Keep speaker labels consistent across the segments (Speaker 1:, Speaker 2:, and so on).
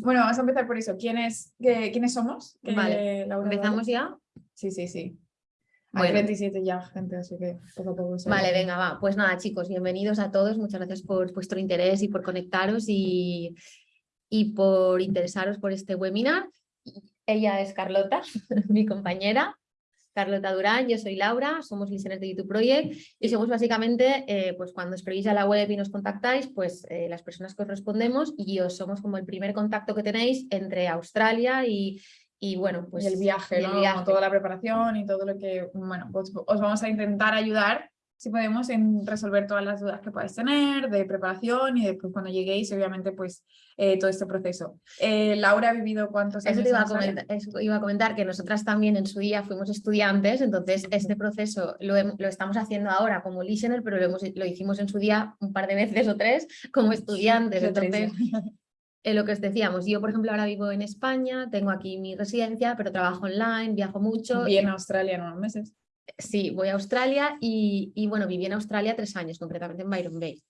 Speaker 1: bueno, vamos a empezar por eso. ¿Quiénes, ¿quiénes somos?
Speaker 2: Vale, ¿empezamos ya?
Speaker 1: Sí, sí, sí. Hay 27 ya, gente, así que poco a poco.
Speaker 2: Vale, venga, va. Pues nada, chicos, bienvenidos a todos. Muchas gracias por vuestro interés y por conectaros y, y por interesaros por este webinar. Ella es Carlota, mi compañera. Carlota Durán, yo soy Laura, somos listeners de YouTube Project y somos básicamente, eh, pues cuando escribís a la web y nos contactáis, pues eh, las personas que os respondemos y os somos como el primer contacto que tenéis entre Australia y, y bueno, pues...
Speaker 1: el viaje, ¿no? Toda la preparación y todo lo que, bueno, pues os vamos a intentar ayudar si podemos en resolver todas las dudas que podáis tener de preparación y de cuando lleguéis, obviamente, pues eh, todo este proceso. Eh, Laura ha vivido cuántos años.
Speaker 2: Eso te iba a, comentar, iba a comentar, que nosotras también en su día fuimos estudiantes, entonces este proceso lo, lo estamos haciendo ahora como listener, pero lo, hemos, lo hicimos en su día un par de veces o tres como estudiantes. entonces, eh, lo que os decíamos, yo por ejemplo ahora vivo en España, tengo aquí mi residencia, pero trabajo online, viajo mucho.
Speaker 1: Y en Australia en unos meses.
Speaker 2: Sí, voy a Australia y, y, bueno, viví en Australia tres años, concretamente en Byron Bay.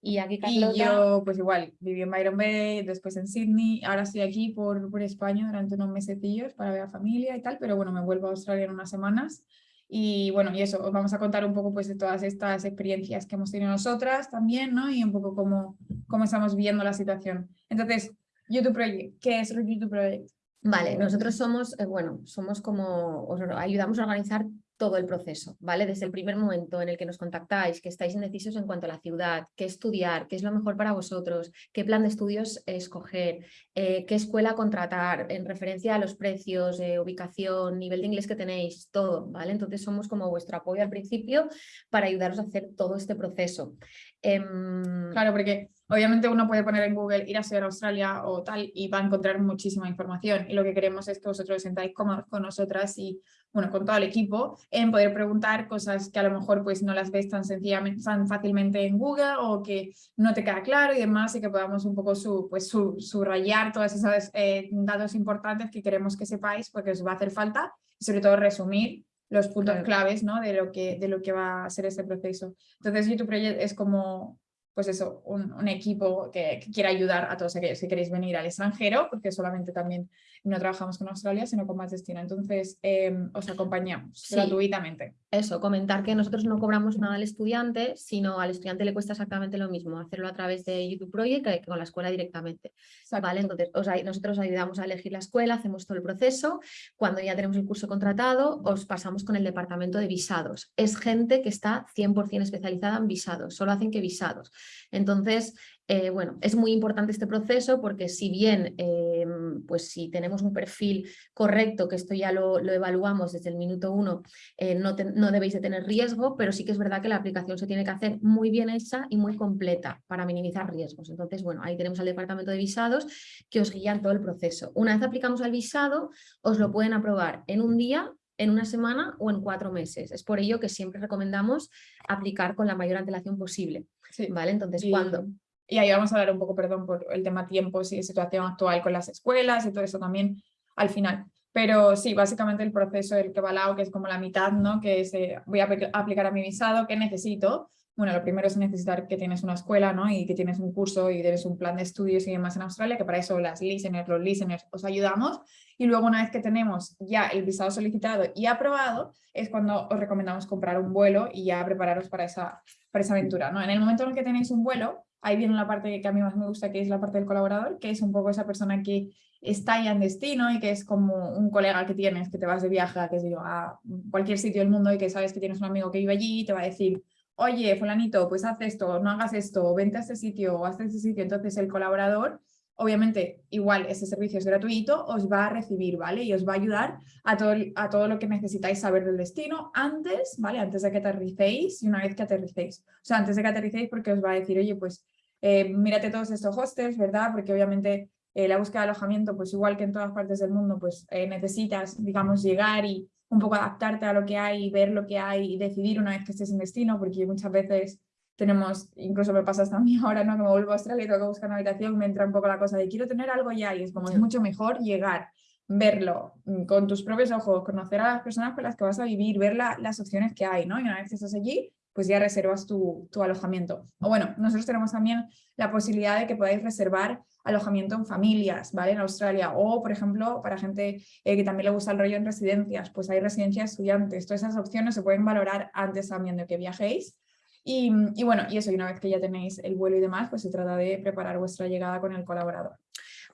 Speaker 1: Y aquí yo pues igual, viví en Byron Bay, después en Sydney, ahora estoy aquí por, por España durante unos mesecillos para ver a familia y tal, pero bueno, me vuelvo a Australia en unas semanas. Y bueno, y eso, os vamos a contar un poco pues de todas estas experiencias que hemos tenido nosotras también, ¿no? Y un poco cómo, cómo estamos viendo la situación. Entonces, YouTube Project, ¿qué es YouTube Project?
Speaker 2: Vale, nosotros somos, eh, bueno, somos como, os ayudamos a organizar todo el proceso, ¿vale? Desde el primer momento en el que nos contactáis, que estáis indecisos en cuanto a la ciudad, qué estudiar, qué es lo mejor para vosotros, qué plan de estudios escoger, eh, qué escuela contratar en referencia a los precios, eh, ubicación, nivel de inglés que tenéis, todo, ¿vale? Entonces somos como vuestro apoyo al principio para ayudaros a hacer todo este proceso.
Speaker 1: Em, claro, porque obviamente uno puede poner en Google ir a estudiar a Australia o tal y va a encontrar muchísima información y lo que queremos es que vosotros sentáis con, con nosotras y bueno, con todo el equipo en poder preguntar cosas que a lo mejor pues no las ves tan sencillamente, tan fácilmente en Google o que no te queda claro y demás y que podamos un poco su, pues, su, subrayar todos esos eh, datos importantes que queremos que sepáis porque os va a hacer falta y sobre todo resumir los puntos claves ¿no? de, lo que, de lo que va a ser este proceso. Entonces YouTube Project es como, pues eso, un, equipo que, que, quiere ayudar a todos aquellos que queréis venir al extranjero, porque solamente también no trabajamos con Australia, sino con más destino. Entonces, em, os acompañamos gratuitamente.
Speaker 2: Eso, comentar que nosotros no cobramos nada al estudiante, sino al estudiante le cuesta exactamente lo mismo, hacerlo a través de YouTube Project que con la escuela directamente. ¿vale? Entonces, nosotros ayudamos a elegir la escuela, hacemos todo el proceso. Cuando ya tenemos el curso contratado, os pasamos con el departamento de visados. Es gente que está 100% especializada en visados, solo hacen que visados. Entonces, eh, bueno, es muy importante este proceso porque si bien, eh, pues si tenemos un perfil correcto, que esto ya lo, evaluamos desde el minuto uno, eh, no, no, debéis de tener riesgo, pero sí que es verdad que la aplicación se tiene que hacer muy bien hecha y muy completa para minimizar riesgos. Entonces, bueno, ahí tenemos al departamento de visados que os guían todo el proceso. Una vez aplicamos al visado, os lo pueden aprobar en un día en una semana o en cuatro meses. Es por ello que siempre recomendamos aplicar con la mayor antelación posible. ¿vale? Entonces, cuando
Speaker 1: y ahí vamos a hablar un poco, perdón, por el tema tiempos y situación actual con las escuelas y todo eso también al final. Pero sí, básicamente el proceso del que va lado, que es como la mitad, ¿no? Que es, eh, voy a aplicar a mi visado, ¿qué necesito? Bueno, lo primero es necesitar que tienes una escuela, ¿no? Y que tienes un curso y tienes un plan de estudios y demás en Australia, que para eso las listeners, los listeners os ayudamos. Y luego una vez que tenemos ya el visado solicitado y aprobado, es cuando os recomendamos comprar un vuelo y ya prepararos para esa, para esa aventura, ¿no? En el momento en el que tenéis un vuelo, ahí viene la parte que a mí más me gusta, que es la parte del colaborador, que es un poco esa persona que está ya en destino y que es como un colega que tienes, que te vas de viaje a, yo, a cualquier sitio del mundo y que sabes que tienes un amigo que vive allí y te va a decir, oye, fulanito, pues haz esto, no hagas esto, vente a este sitio o haz este sitio. Entonces el colaborador obviamente igual ese servicio es gratuito, os va a recibir, ¿vale? Y os va a ayudar a todo, a todo lo que necesitáis saber del destino antes, ¿vale? Antes de que aterricéis y una vez que aterricéis. O sea, antes de que aterricéis porque os va a decir, oye, pues eh, mírate todos estos hostels, ¿verdad? Porque obviamente eh, la búsqueda de alojamiento, pues igual que en todas partes del mundo, pues eh, necesitas, digamos, llegar y un poco adaptarte a lo que hay, ver lo que hay y decidir una vez que estés en destino, porque muchas veces tenemos, incluso me pasa hasta a mí ahora, ¿no? que me vuelvo a Australia y tengo que buscar una habitación, me entra un poco la cosa de quiero tener algo ya y es como es mucho mejor llegar, verlo mm, con tus propios ojos, conocer a las personas con las que vas a vivir, ver las opciones que hay, ¿no? Y una vez que estás allí, pues ya reservas tu, tu, alojamiento. O bueno, nosotros tenemos también la posibilidad de que podáis reservar alojamiento en familias, ¿vale? En Australia. O, por ejemplo, para gente eh, que también le gusta el rollo en residencias, pues hay residencias estudiantes. Todas esas opciones se pueden valorar antes también de que viajéis. Y, y bueno, y eso, y una vez que ya tenéis el vuelo y demás, pues se trata de preparar vuestra llegada con el colaborador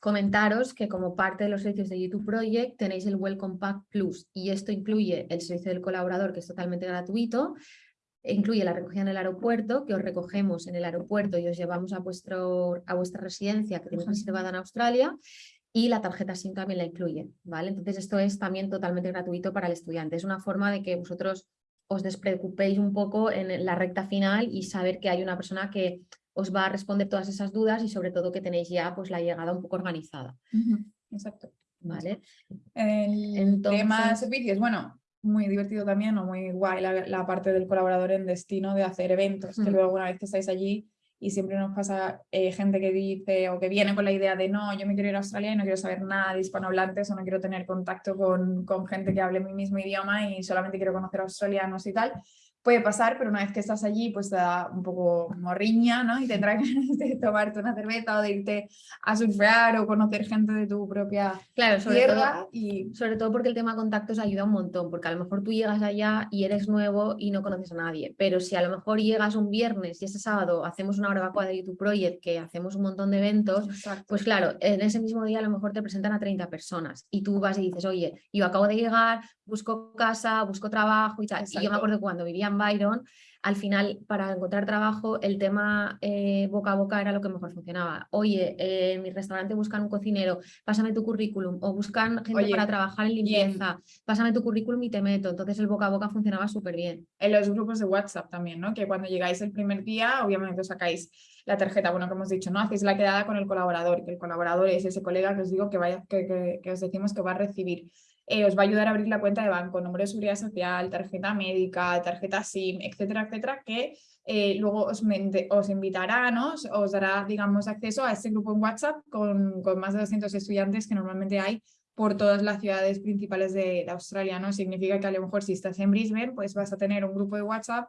Speaker 2: comentaros que como parte de los servicios de YouTube Project tenéis el Welcome Pack Plus y esto incluye el servicio del colaborador que es totalmente gratuito, incluye la recogida en el aeropuerto, que os recogemos en el aeropuerto y os llevamos a, vuestro, a vuestra residencia que tenéis reservada en Australia y la tarjeta SIM también la incluye, ¿vale? Entonces esto es también totalmente gratuito para el estudiante, es una forma de que vosotros os despreocupéis un poco en la recta final y saber que hay una persona que os va a responder todas esas dudas y sobre todo que tenéis ya pues la llegada un poco organizada.
Speaker 1: Exacto.
Speaker 2: ¿Vale?
Speaker 1: El tema de servicios, bueno, muy divertido también o muy guay la, parte del colaborador en destino de hacer eventos, que luego una vez que estáis allí y siempre nos pasa eh, gente que dice o que viene con la idea de no, yo me quiero ir a Australia y no quiero saber nada de hispanohablantes o no quiero tener contacto con, con gente que hable mi mismo idioma y solamente quiero conocer australianos y tal puede pasar, pero una vez que estás allí, pues te da un poco morriña, ¿no? Y tendrás que tomarte una cerveza o de irte a surfear o conocer gente de tu propia
Speaker 2: claro, sobre
Speaker 1: tierra.
Speaker 2: Todo, y... Sobre todo porque el tema contactos ayuda un montón, porque a lo mejor tú llegas allá y eres nuevo y no conoces a nadie, pero si a lo mejor llegas un viernes y ese sábado hacemos una barbacoa de YouTube Project, que hacemos un montón de eventos, pues claro, en ese mismo día a lo mejor te presentan a 30 personas y tú vas y dices, oye, yo acabo de llegar, busco casa, busco trabajo y tal. Y yo me acuerdo cuando vivía Byron, al final para encontrar trabajo el tema eh, boca a boca era lo que mejor funcionaba. Oye, en mi restaurante buscan un cocinero, pásame tu currículum. O buscan gente para trabajar en limpieza, pásame tu currículum y te meto. Entonces el boca a boca funcionaba súper bien.
Speaker 1: En los grupos de WhatsApp también, ¿no? Que cuando llegáis el primer día, obviamente os sacáis la tarjeta, bueno, como hemos dicho, ¿no? Hacéis la quedada con el colaborador, que el colaborador es ese colega que os digo que, vaya, que, que os decimos que va a recibir eh, os va a ayudar a abrir la cuenta de banco, número de seguridad social, tarjeta médica, tarjeta SIM, etcétera, etcétera, que eh, luego os, os invitará, ¿no? os, dará, digamos, acceso a este grupo en WhatsApp con, con, más de 200 estudiantes que normalmente hay por todas las ciudades principales de, de, Australia, ¿no? Significa que a lo mejor si estás en Brisbane, pues vas a tener un grupo de WhatsApp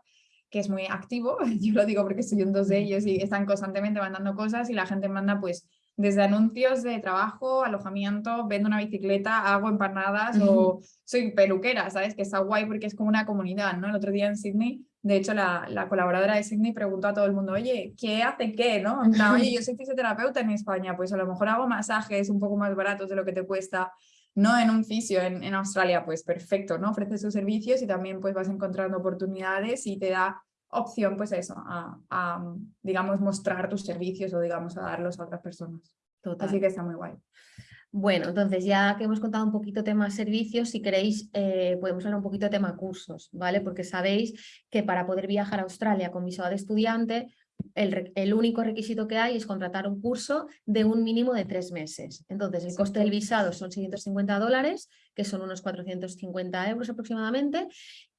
Speaker 1: que es muy activo, yo lo digo porque estoy en dos de ellos y están constantemente mandando cosas y la gente manda pues desde anuncios de trabajo, alojamiento, vendo una bicicleta, hago empanadas o soy peluquera, ¿sabes? Que está guay porque es como una comunidad, ¿no? El otro día en Sydney, de hecho, la, la colaboradora de Sydney preguntó a todo el mundo, oye, ¿qué hace qué, no? oye, yo soy fisioterapeuta en España, pues a lo mejor hago masajes un poco más baratos de lo que te cuesta, no en un fisio en, en Australia, pues perfecto, ¿no? Ofrece sus servicios y también pues vas encontrando oportunidades y te da opción, pues eso, a, digamos, mostrar tus servicios o, digamos, a darlos a otras personas. Así que está muy guay.
Speaker 2: Bueno, entonces ya que hemos contado un poquito tema servicios, si queréis eh, podemos hablar un poquito de tema cursos, ¿vale? Porque sabéis que para poder viajar a Australia con visado de estudiante, el, único requisito que hay es contratar un curso de un mínimo de tres meses. Entonces, el coste del visado son 650 dólares, que son unos 450 euros aproximadamente,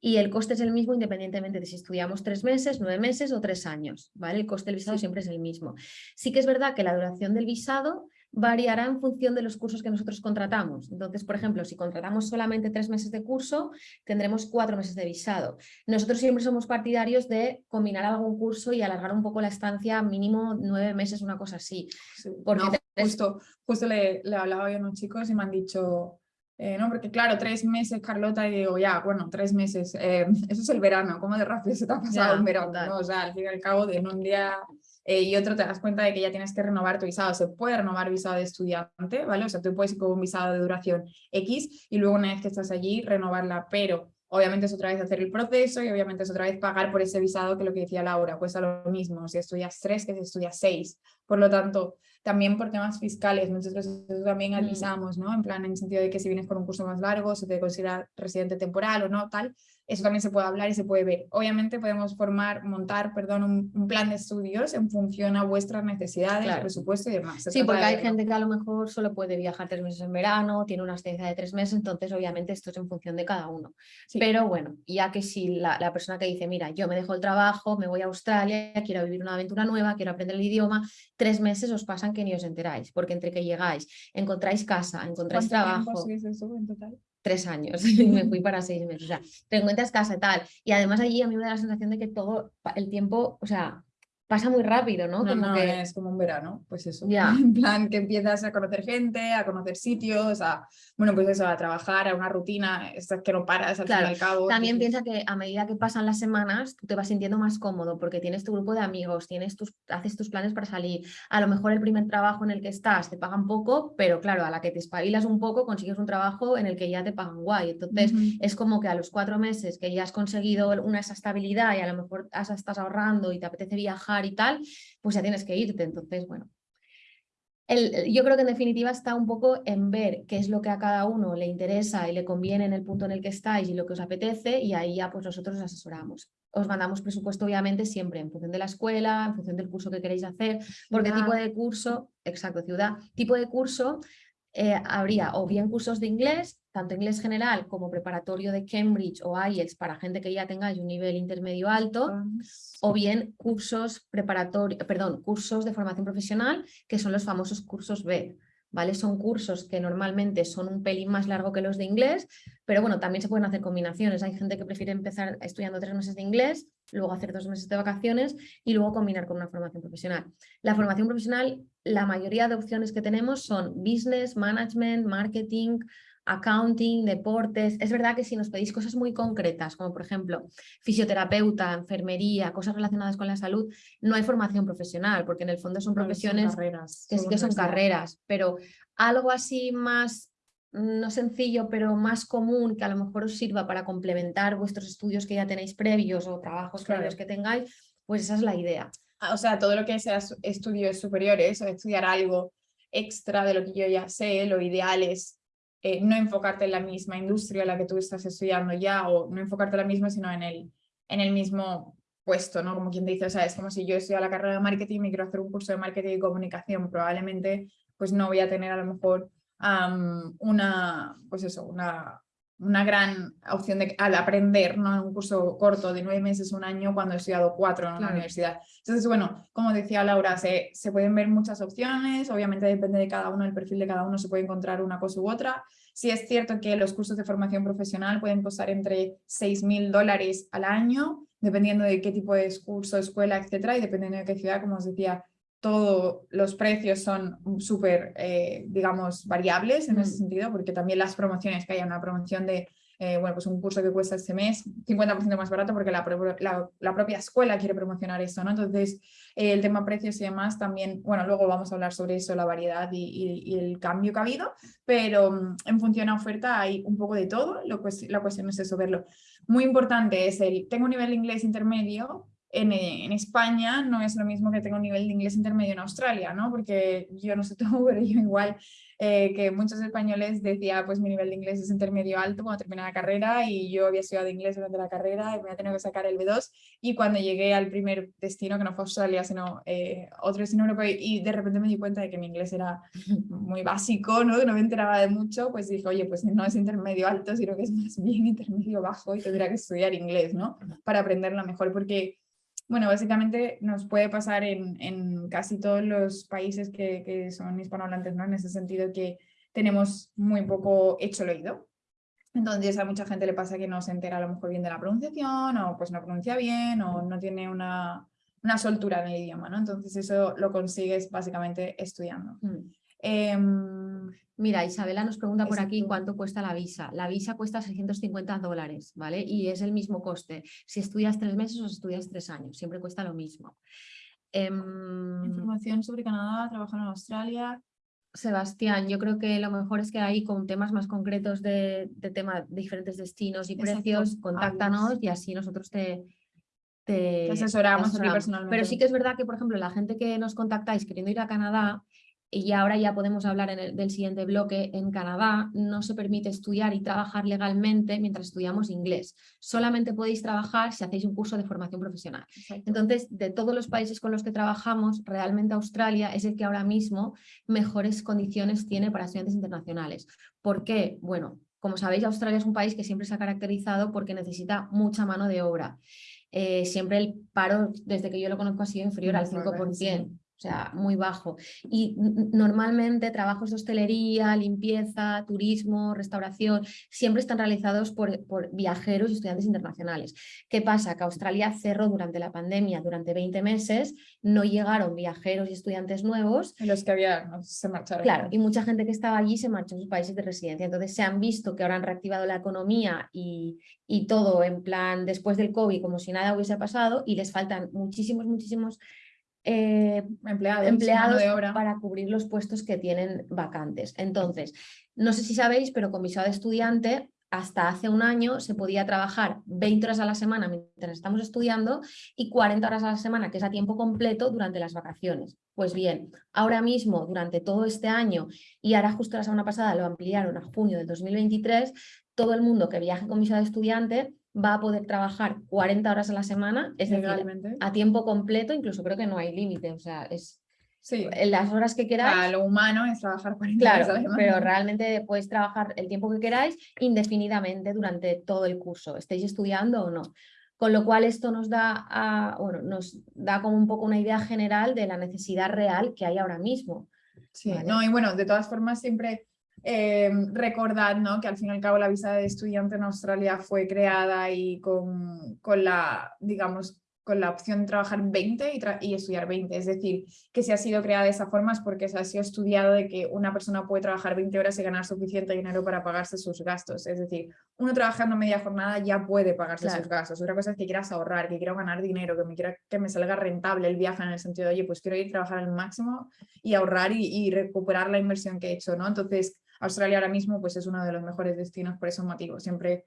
Speaker 2: y el coste es el mismo independientemente de si estudiamos tres meses, nueve meses o tres años. ¿vale? El coste del visado siempre es el mismo. Sí que es verdad que la duración del visado variará en función de los cursos que nosotros contratamos. Entonces, por ejemplo, si contratamos solamente tres meses de curso, tendremos cuatro meses de visado. Nosotros siempre somos partidarios de combinar algún curso y alargar un poco la estancia, mínimo nueve meses, una cosa así.
Speaker 1: porque justo, justo le, le hablaba yo a unos chicos y me han dicho... Eh, no, porque claro, tres meses, Carlota, y digo, ya, bueno, tres meses, eh, eso es el verano, ¿cómo de rápido se te ha pasado un verano? ¿no? O sea, al fin y al cabo, de en un día eh, y otro te das cuenta de que ya tienes que renovar tu visado. Se puede renovar visado de estudiante, ¿vale? O sea, tú puedes ir con un visado de duración X y luego una vez que estás allí renovarla, pero obviamente es otra vez hacer el proceso y obviamente es otra vez pagar por ese visado que lo que decía Laura, pues a lo mismo, si estudias tres que si estudias seis. Por lo tanto, también por temas fiscales, nosotros también mm. avisamos, ¿no? En plan, en el sentido de que si vienes con un curso más largo, se te considera residente temporal o no, tal, eso también se puede hablar y se puede ver. Obviamente podemos formar, montar, perdón, un, plan de estudios en función a vuestras necesidades, presupuesto y demás.
Speaker 2: sí, porque hay gente que a lo mejor solo puede viajar tres meses en verano, tiene una estancia de tres meses, entonces obviamente esto es en función de cada uno. Pero bueno, ya que si la, la, persona que dice, mira, yo me dejo el trabajo, me voy a Australia, quiero vivir una aventura nueva, quiero aprender el idioma, tres meses os pasan que ni os enteráis, porque entre que llegáis, encontráis casa, encontráis trabajo...
Speaker 1: Eso en total?
Speaker 2: Tres años y me fui para seis meses. O sea, te encuentras casa tal. Y además allí a mí me da la sensación de que todo el tiempo, o sea, pasa muy rápido, ¿no?
Speaker 1: como que... es como un verano, pues eso. En plan que empiezas a conocer gente, a conocer sitios, a, bueno, pues eso, a trabajar, a una rutina, es que no paras al fin y al cabo.
Speaker 2: También piensa que a medida que pasan las semanas, tú te vas sintiendo más cómodo porque tienes tu grupo de amigos, tienes tus, haces tus planes para salir. A lo mejor el primer trabajo en el que estás te pagan poco, pero claro, a la que te espabilas un poco consigues un trabajo en el que ya te pagan guay. Entonces es como que a los cuatro meses que ya has conseguido una esa estabilidad y a lo mejor estás ahorrando y te apetece viajar y tal, pues ya tienes que irte. Entonces, bueno. El, yo creo que en definitiva está un poco en ver qué es lo que a cada uno le interesa y le conviene en el punto en el que estáis y lo que os apetece y ahí ya pues nosotros os asesoramos. Os mandamos presupuesto obviamente siempre en función de la escuela, en función del curso que queréis hacer, porque tipo de curso, exacto, ciudad, tipo de curso eh, habría o bien cursos de inglés, tanto inglés general como preparatorio de Cambridge o IELTS para gente que ya tenga un nivel intermedio alto, o bien cursos preparatorios, perdón, cursos de formación profesional, que son los famosos cursos B. ¿Vale? Son cursos que normalmente son un pelín más largo que los de inglés, pero bueno, también se pueden hacer combinaciones. Hay gente que prefiere empezar estudiando tres meses de inglés, luego hacer dos meses de vacaciones y luego combinar con una formación profesional. La formación profesional, la mayoría de opciones que tenemos son business, management, marketing, accounting, deportes. Es verdad que si nos pedís cosas muy concretas, como por ejemplo fisioterapeuta, enfermería, cosas relacionadas con la salud, no hay formación profesional, porque en el fondo son profesiones que sí que son carreras, pero algo así más no sencillo, pero más común, que a lo mejor os sirva para complementar vuestros estudios que ya tenéis previos o trabajos previos que tengáis, pues esa es la idea.
Speaker 1: O sea, todo lo que sea estudios superiores o estudiar algo extra de lo que yo ya sé, lo ideal es eh, no enfocarte en la misma industria a la que tú estás estudiando ya o no enfocarte en la misma, sino en el, en el mismo puesto, ¿no? Como quien dice, o sea, es como si yo estudio la carrera de marketing y quiero hacer un curso de marketing y comunicación, probablemente pues no voy a tener a lo mejor una, pues eso, una, una gran opción de, al aprender ¿no? en un curso corto de nueve meses, un año, cuando he estudiado cuatro en la universidad. Entonces, bueno, como decía Laura, se, se pueden ver muchas opciones, obviamente depende de cada uno, el perfil de cada uno, se puede encontrar una cosa u otra. Sí es cierto que los cursos de formación profesional pueden costar entre 6.000 dólares al año, dependiendo de qué tipo de curso, escuela, etcétera, y dependiendo de qué ciudad, como os decía, todos los precios son súper, eh, digamos, variables en ese mm. sentido, porque también las promociones, que haya una promoción de, eh, bueno, pues un curso que cuesta este mes 50% más barato porque la, la, propia escuela quiere promocionar eso, ¿no? Entonces, eh, el tema precios y demás también, bueno, luego vamos a hablar sobre eso, la variedad y, el cambio que ha habido, pero mm, en función a oferta hay un poco de todo, lo, la cuestión es eso, verlo. Muy importante es el, tengo un nivel de inglés intermedio, en, España no es lo mismo que tengo un nivel de inglés intermedio en Australia, ¿no? Porque yo no sé tú, pero yo igual eh, que muchos españoles decía, pues mi nivel de inglés es intermedio alto cuando terminé la carrera y yo había estudiado inglés durante la carrera y me había tenido que sacar el B2 y cuando llegué al primer destino, que no fue Australia, sino eh, otro destino europeo y de repente me di cuenta de que mi inglés era muy básico, ¿no? Que no me enteraba de mucho, pues dije, oye, pues no es intermedio alto, sino que es más bien intermedio bajo y tendría que estudiar inglés, ¿no? Para aprenderlo mejor, porque bueno, básicamente nos puede pasar en, en casi todos los países que, que, son hispanohablantes, ¿no? En ese sentido que tenemos muy poco hecho el oído. Entonces a mucha gente le pasa que no se entera a lo mejor bien de la pronunciación o pues no pronuncia bien o no tiene una, una soltura en el idioma, ¿no? Entonces eso lo consigues básicamente estudiando.
Speaker 2: Mm. Em, Mira, Isabela nos pregunta por aquí cuánto cuesta la visa. La visa cuesta 650 dólares, ¿vale? Y es el mismo coste. Si estudias tres meses o si estudias tres años, siempre cuesta lo mismo.
Speaker 1: Em, Información sobre Canadá, trabajar en Australia.
Speaker 2: Sebastián, yo creo que lo mejor es que ahí con temas más concretos de, de tema de diferentes destinos y precios, contáctanos y así nosotros te,
Speaker 1: te, asesoramos, personalmente.
Speaker 2: Pero sí que es verdad que, por ejemplo, la gente que nos contactáis queriendo ir a Canadá, y ahora ya podemos hablar en el, del siguiente bloque, en Canadá no se permite estudiar y trabajar legalmente mientras estudiamos inglés. Solamente podéis trabajar si hacéis un curso de formación profesional. Entonces, de todos los países con los que trabajamos, realmente Australia es el que ahora mismo mejores condiciones tiene para estudiantes internacionales. ¿Por qué? Bueno, como sabéis, Australia es un país que siempre se ha caracterizado porque necesita mucha mano de obra. Eh, siempre el paro, desde que yo lo conozco, ha sido inferior al 5%. O sea, muy bajo. Y normalmente trabajos de hostelería, limpieza, turismo, restauración, siempre están realizados por, por, viajeros y estudiantes internacionales. ¿Qué pasa? Que Australia cerró durante la pandemia, durante 20 meses, no llegaron viajeros y estudiantes nuevos.
Speaker 1: Y los que había se marcharon.
Speaker 2: Claro, y mucha gente que estaba allí se marchó a sus países de residencia. Entonces se han visto que ahora han reactivado la economía y, y todo en plan después del COVID como si nada hubiese pasado y les faltan muchísimos, muchísimos eh,
Speaker 1: empleados,
Speaker 2: empleados para cubrir los puestos que tienen vacantes. Entonces, no sé si sabéis, pero con visado de estudiante hasta hace un año se podía trabajar 20 horas a la semana mientras estamos estudiando y 40 horas a la semana, que es a tiempo completo, durante las vacaciones. Pues bien, ahora mismo, durante todo este año, y ahora justo la semana pasada lo ampliaron a junio del 2023, todo el mundo que viaje con visado de estudiante va a poder trabajar 40 horas a la semana, es decir, a tiempo completo, incluso creo que no hay límite, o sea, es
Speaker 1: sí.
Speaker 2: en las horas que queráis.
Speaker 1: lo humano es trabajar 40
Speaker 2: claro,
Speaker 1: horas a la semana.
Speaker 2: pero realmente podéis trabajar el tiempo que queráis indefinidamente durante todo el curso, estéis estudiando o no. Con lo cual esto nos da, a, bueno, nos da como un poco una idea general de la necesidad real que hay ahora mismo.
Speaker 1: Sí, no, y bueno, de todas formas siempre eh, recordad ¿no? que al fin y al cabo la visa de estudiante en Australia fue creada y con, con la, digamos, con la opción de trabajar 20 y, y, estudiar 20. Es decir, que si ha sido creada de esa forma es porque se ha sido estudiado de que una persona puede trabajar 20 horas y ganar suficiente dinero para pagarse sus gastos. Es decir, uno trabajando media jornada ya puede pagarse sus gastos. Otra cosa es que quieras ahorrar, que quiero ganar dinero, que me quiera que me salga rentable el viaje en el sentido de, oye, pues quiero ir a trabajar al máximo y ahorrar y, y recuperar la inversión que he hecho, ¿no? Entonces, Australia ahora mismo pues, es uno de los mejores destinos por esos motivos. Siempre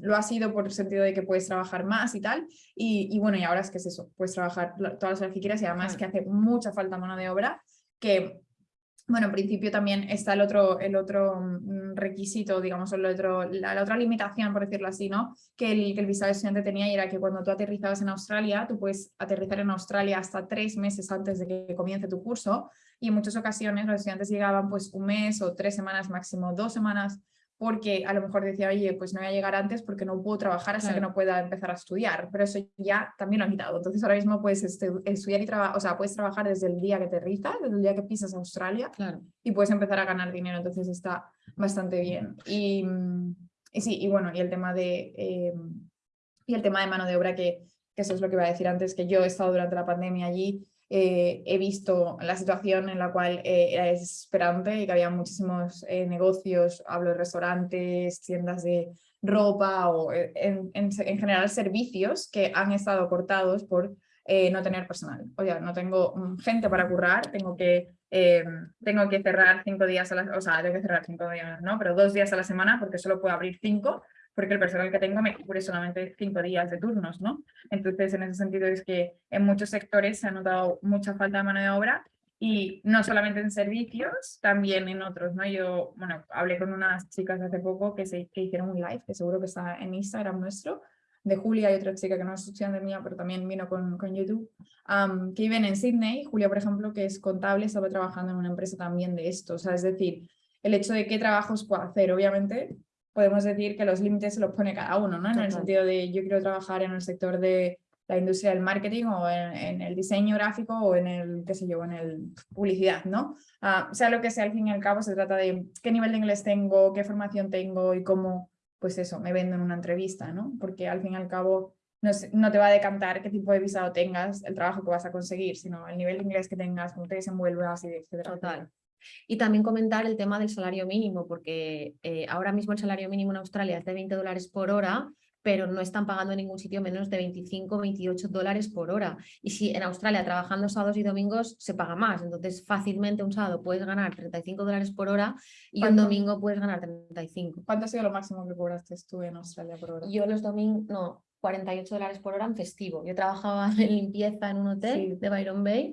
Speaker 1: lo ha sido por el sentido de que puedes trabajar más y tal. Y, bueno, y ahora es que es eso, puedes trabajar todas las horas que quieras y además que hace mucha falta mano de obra, que bueno, en principio también está el otro, el otro mm, requisito, digamos, el otro, la, otra limitación, por decirlo así, ¿no? Que el, que el visado de estudiante tenía y era que cuando tú aterrizabas en Australia, tú puedes aterrizar en Australia hasta tres meses antes de que comience tu curso y en muchas ocasiones los estudiantes llegaban pues un mes o tres semanas, máximo dos semanas, porque a lo mejor decía, oye, pues no voy a llegar antes porque no puedo trabajar hasta que no pueda empezar a estudiar, pero eso ya también lo han quitado. Entonces ahora mismo puedes estudiar y trabajar, o sea, puedes trabajar desde el día que te aterrizas, desde el día que pisas a Australia
Speaker 2: claro.
Speaker 1: y puedes empezar a ganar dinero, entonces está bastante bien. Y, y sí, y bueno, y el tema de, eh, y el tema de mano de obra, que, que eso es lo que iba a decir antes, que yo he estado durante la pandemia allí eh, he visto la situación en la cual eh, era desesperante y que había muchísimos eh, negocios, hablo de restaurantes, tiendas de ropa o en, en, general servicios que han estado cortados por no tener personal. O sea, no tengo mm, gente para currar, tengo que, tengo que cerrar cinco días a la, o sea, tengo que cerrar cinco días, ¿no? Pero dos días a la semana porque solo puedo abrir cinco porque el personal que tengo me cubre solamente cinco días de turnos, ¿no? Entonces, en ese sentido es que en muchos sectores se ha notado mucha falta de mano de obra y no solamente en servicios, también en otros, ¿no? Yo, bueno, hablé con unas chicas hace poco que, se, que hicieron un live, que seguro que está en Instagram nuestro, de Julia y otra chica que no es estudiante mía, pero también vino con, con YouTube, que viven en Sydney. Julia, por ejemplo, que es contable, estaba trabajando en una empresa también de esto. O sea, es decir, el hecho de qué trabajos puedo hacer, obviamente, podemos decir que los límites se los pone cada uno, ¿no? En el sentido de yo quiero trabajar en el sector de la industria del marketing o en, el diseño gráfico o en el, qué sé yo, en el publicidad, ¿no? Ah, sea lo que sea, al fin y al cabo se trata de qué nivel de inglés tengo, qué formación tengo y cómo, pues eso, me vendo en una entrevista, ¿no? Porque al fin y al cabo no, no, te va a decantar qué tipo de visado tengas, el trabajo que vas a conseguir, sino el nivel de inglés que tengas, cómo te desenvuelvas y etcétera.
Speaker 2: Total. Y también comentar el tema del salario mínimo, porque eh, ahora mismo el salario mínimo en Australia es de 20 dólares por hora, pero no están pagando en ningún sitio menos de 25, 28 dólares por hora. Y si en Australia trabajando sábados y domingos se paga más, entonces fácilmente un sábado puedes ganar 35 dólares por hora y un domingo puedes ganar 35.
Speaker 1: ¿Cuánto ha sido lo máximo que cobraste tú en Australia por hora?
Speaker 2: Yo los domingos, no, 48 dólares por hora en festivo. Yo trabajaba en limpieza en un hotel de Byron Bay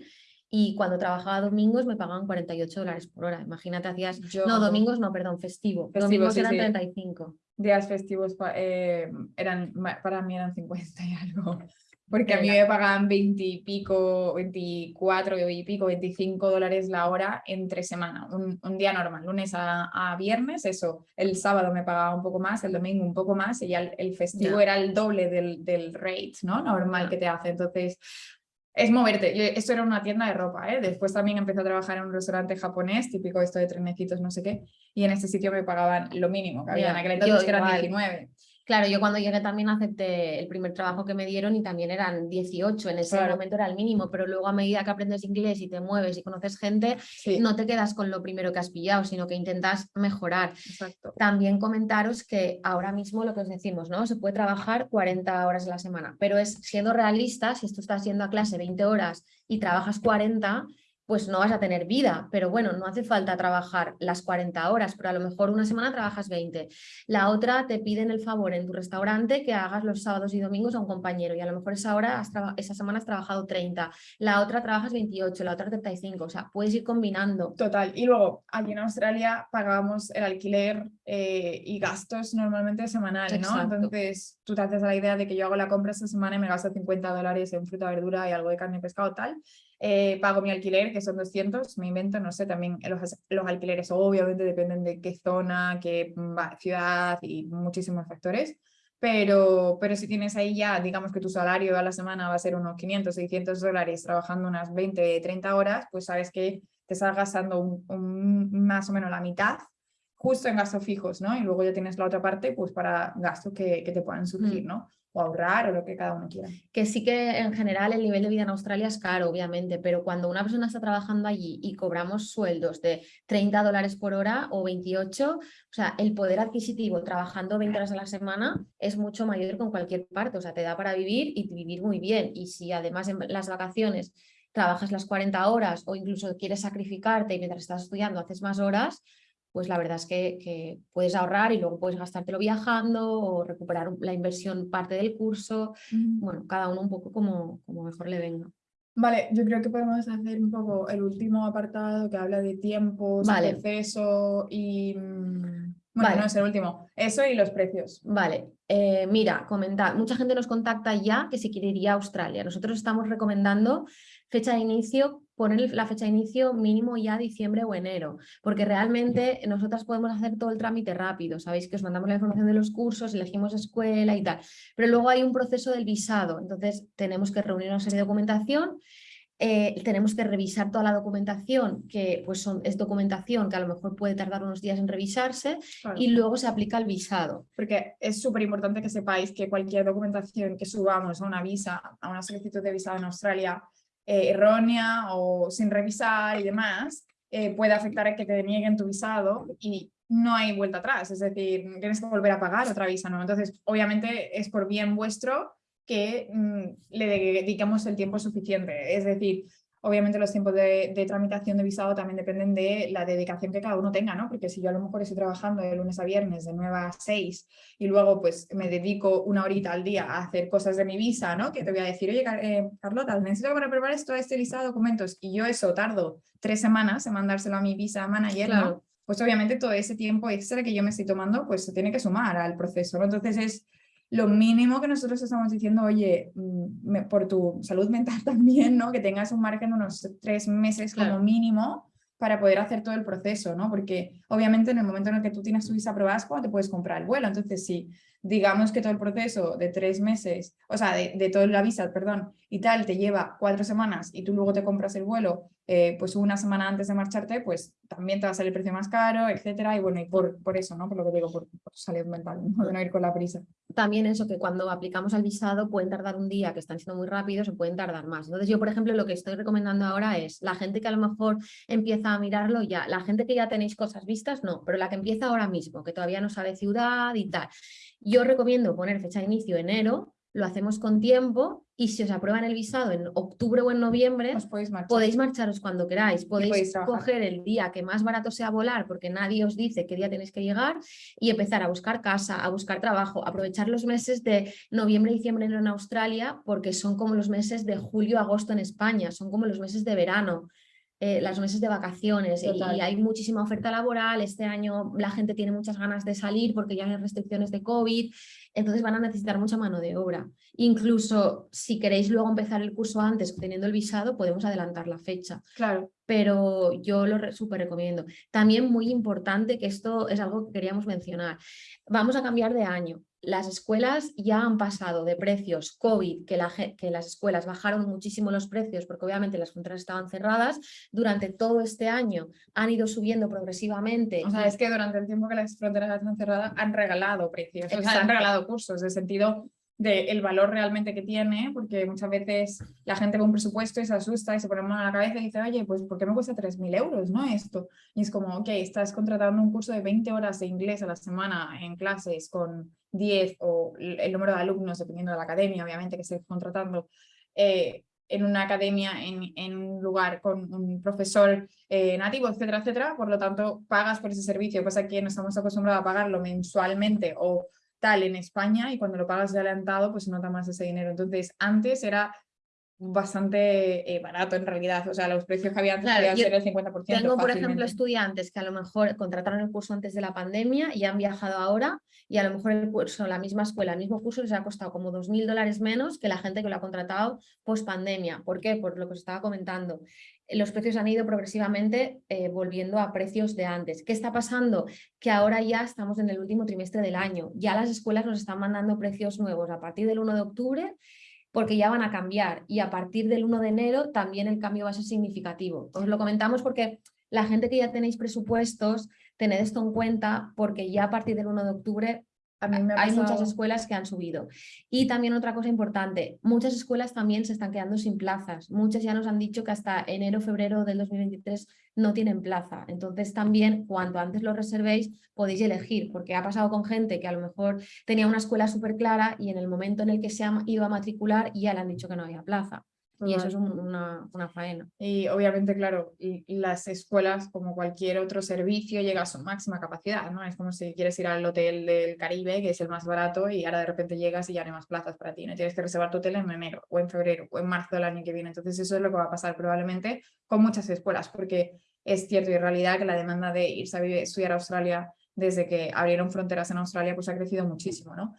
Speaker 2: y cuando trabajaba domingos me pagaban 48 dólares por hora. Imagínate, hacías... No, domingos no, perdón, festivo. domingos eran 35.
Speaker 1: Días festivos eh, eran, para mí eran 50 y algo. Porque a mí me pagaban 20 y pico, 24 y pico, 25 dólares la hora entre semana, un, un día normal, lunes a, a, viernes, eso, el sábado me pagaba un poco más, el domingo un poco más y ya el, festivo era el doble del, del rate, ¿no? Normal que te hace, entonces es moverte. esto era una tienda de ropa, ¿eh? Después también empecé a trabajar en un restaurante japonés, típico esto de trenecitos, no sé qué, y en este sitio me pagaban lo mínimo que había en aquel entonces, que eran 19.
Speaker 2: Claro, yo cuando llegué también acepté el primer trabajo que me dieron y también eran 18, en ese momento era el mínimo, pero luego a medida que aprendes inglés y te mueves y conoces gente, no te quedas con lo primero que has pillado, sino que intentas mejorar.
Speaker 1: Exacto.
Speaker 2: También comentaros que ahora mismo lo que os decimos, ¿no? Se puede trabajar 40 horas a la semana, pero es siendo realistas, si tú estás yendo a clase 20 horas y trabajas 40, pues no vas a tener vida, pero bueno, no hace falta trabajar las 40 horas, pero a lo mejor una semana trabajas 20. La otra te piden el favor en tu restaurante que hagas los sábados y domingos a un compañero y a lo mejor esa, hora esa semana has trabajado 30, la otra trabajas 28, la otra 35, o sea, puedes ir combinando.
Speaker 1: Total, y luego aquí en Australia pagábamos el alquiler eh, y gastos normalmente semanales, ¿no? Entonces tú te haces la idea de que yo hago la compra esta semana y me gasto 50 dólares en fruta, verdura y algo de carne y pescado tal, eh, pago mi alquiler, que son 200, me invento, no sé, también los, los alquileres obviamente dependen de qué zona, qué mm, ciudad y muchísimos factores, pero, pero si tienes ahí ya, digamos que tu salario a la semana va a ser unos 500, 600 dólares trabajando unas 20, 30 horas, pues sabes que te estás gastando un, más o menos la mitad justo en gastos fijos, ¿no? Y luego ya tienes la otra parte pues para gastos que, que te puedan surgir, mm. ¿no? O ahorrar o lo que cada uno quiera.
Speaker 2: Que sí que en general el nivel de vida en Australia es caro, obviamente, pero cuando una persona está trabajando allí y cobramos sueldos de 30 dólares por hora o 28, o sea, el poder adquisitivo trabajando 20 horas a la semana es mucho mayor que en cualquier parte, o sea, te da para vivir y vivir muy bien. Y si además en las vacaciones trabajas las 40 horas o incluso quieres sacrificarte y mientras estás estudiando haces más horas, pues la verdad es que, puedes ahorrar y luego puedes gastártelo viajando o recuperar la inversión parte del curso. Bueno, cada uno un poco como, como mejor le venga.
Speaker 1: Vale, yo creo que podemos hacer un poco el último apartado que habla de tiempos, vale. proceso y... Mm, bueno, no es el último. Eso y los precios.
Speaker 2: Vale, eh, mira, comentar. Mucha gente nos contacta ya que se quiere ir a Australia. Nosotros estamos recomendando fecha de inicio poner la fecha de inicio mínimo ya diciembre o enero, porque realmente nosotras podemos hacer todo el trámite rápido, sabéis que os mandamos la información de los cursos, elegimos escuela y tal, pero luego hay un proceso del visado, entonces tenemos que reunir una serie de documentación, eh, tenemos que revisar toda la documentación, que pues son, es documentación que a lo mejor puede tardar unos días en revisarse, y luego se aplica el visado.
Speaker 1: Porque es súper importante que sepáis que cualquier documentación que subamos a una visa, a una solicitud de visado en Australia, eh, errónea o sin revisar y demás, eh, puede afectar a que te nieguen tu visado y no hay vuelta atrás, es decir, tienes que volver a pagar otra visa, ¿no? Entonces, obviamente es por bien vuestro que mm, le dediquemos el tiempo suficiente, es decir, Obviamente los tiempos de, tramitación de visado también dependen de la dedicación que cada uno tenga, ¿no? Porque si yo a lo mejor estoy trabajando de lunes a viernes de 9 a 6 y luego pues me dedico una horita al día a hacer cosas de mi visa, ¿no? Que te voy a decir, oye eh, Carlota, necesito para preparar esto, este listado de documentos y yo eso tardo tres semanas en mandárselo a mi visa manager, ¿no? Pues obviamente todo ese tiempo extra que yo me estoy tomando pues se tiene que sumar al proceso, ¿no? Entonces es lo mínimo que nosotros estamos diciendo, oye, mm, por tu salud mental también, ¿no? Que tengas un margen de unos tres meses como mínimo para poder hacer todo el proceso, ¿no? Porque obviamente en el momento en el que tú tienes tu visa cuando te puedes comprar el vuelo. Entonces, si digamos que todo el proceso de tres meses, o sea, de, de toda la visa, perdón, y tal, te lleva cuatro semanas y tú luego te compras el vuelo eh, pues una semana antes de marcharte, pues también te va a salir el precio más caro, etcétera, y bueno, y por, por eso, ¿no? Por lo que digo, por, salud mental, ¿no? de no ir con la prisa.
Speaker 2: También eso, que cuando aplicamos al visado pueden tardar un día, que están siendo muy rápidos, o pueden tardar más. Entonces yo, por ejemplo, lo que estoy recomendando ahora es, la gente que a lo mejor empieza a mirarlo ya, la gente que ya tenéis cosas vistas, no, pero la que empieza ahora mismo, que todavía no sabe ciudad y tal. Yo recomiendo poner fecha de inicio enero, lo hacemos con tiempo y si os aprueban el visado en octubre o en noviembre, podéis, marcharos cuando queráis, podéis, coger el día que más barato sea volar porque nadie os dice qué día tenéis que llegar y empezar a buscar casa, a buscar trabajo, aprovechar los meses de noviembre y diciembre en Australia porque son como los meses de julio, agosto en España, son como los meses de verano. Eh, las meses de vacaciones y, hay muchísima oferta laboral, este año la gente tiene muchas ganas de salir porque ya hay restricciones de COVID, entonces van a necesitar mucha mano de obra. Incluso si queréis luego empezar el curso antes teniendo el visado, podemos adelantar la fecha.
Speaker 1: Claro.
Speaker 2: Pero yo lo súper recomiendo. También muy importante que esto es algo que queríamos mencionar. Vamos a cambiar de año. Las escuelas ya han pasado de precios COVID, que, la, que, las escuelas bajaron muchísimo los precios porque obviamente las fronteras estaban cerradas, durante todo este año han ido subiendo progresivamente.
Speaker 1: O sea, es que durante el tiempo que las fronteras están cerradas han regalado precios, o sea, han regalado cursos, de sentido del valor realmente que tiene, porque muchas veces la gente ve un presupuesto y se asusta y se pone mano a la cabeza y dice, oye, pues ¿por qué me cuesta 3.000 euros no esto? Y es como, ok, estás contratando un curso de 20 horas de inglés a la semana en clases con 10 o el número de alumnos, dependiendo de la academia, obviamente, que estés contratando, eh, en una academia, en, un lugar con un profesor eh, nativo, etcétera, etcétera, por lo tanto pagas por ese servicio, pues aquí no estamos acostumbrados a pagarlo mensualmente o tal en España y cuando lo pagas de adelantado pues nota más ese dinero. Entonces antes era bastante eh, barato en realidad, o sea, los precios que había antes podían ser el 50%.
Speaker 2: Tengo, por ejemplo, estudiantes que a lo mejor contrataron el curso antes de la pandemia y han viajado ahora y a lo mejor el curso, la misma escuela, el mismo curso les ha costado como 2.000 dólares menos que la gente que lo ha contratado post pandemia. ¿Por qué? Por lo que os estaba comentando los precios han ido progresivamente eh, volviendo a precios de antes. ¿Qué está pasando? Que ahora ya estamos en el último trimestre del año. Ya las escuelas nos están mandando precios nuevos a partir del 1 de octubre porque ya van a cambiar y a partir del 1 de enero también el cambio va a ser significativo. Os lo comentamos porque la gente que ya tenéis presupuestos, tened esto en cuenta porque ya a partir del 1 de octubre hay muchas escuelas que han subido. Y también otra cosa importante, muchas escuelas también se están quedando sin plazas. Muchas ya nos han dicho que hasta enero, febrero del 2023 no tienen plaza. Entonces también cuanto antes lo reservéis podéis elegir, porque ha pasado con gente que a lo mejor tenía una escuela súper clara y en el momento en el que se ido a matricular ya le han dicho que no había plaza. Y eso es una, una, faena.
Speaker 1: Y obviamente, claro, las escuelas, como cualquier otro servicio, llega a su máxima capacidad, ¿no? Es como si quieres ir al hotel del Caribe, que es el más barato, y ahora de repente llegas y ya no hay más plazas para ti, ¿no? Tienes que reservar tu hotel en enero, o en febrero, o en marzo del año que viene. Entonces eso es lo que va a pasar probablemente con muchas escuelas, porque es cierto y en realidad que la demanda de irse a estudiar a Australia desde que abrieron fronteras en Australia, pues ha crecido muchísimo, ¿no?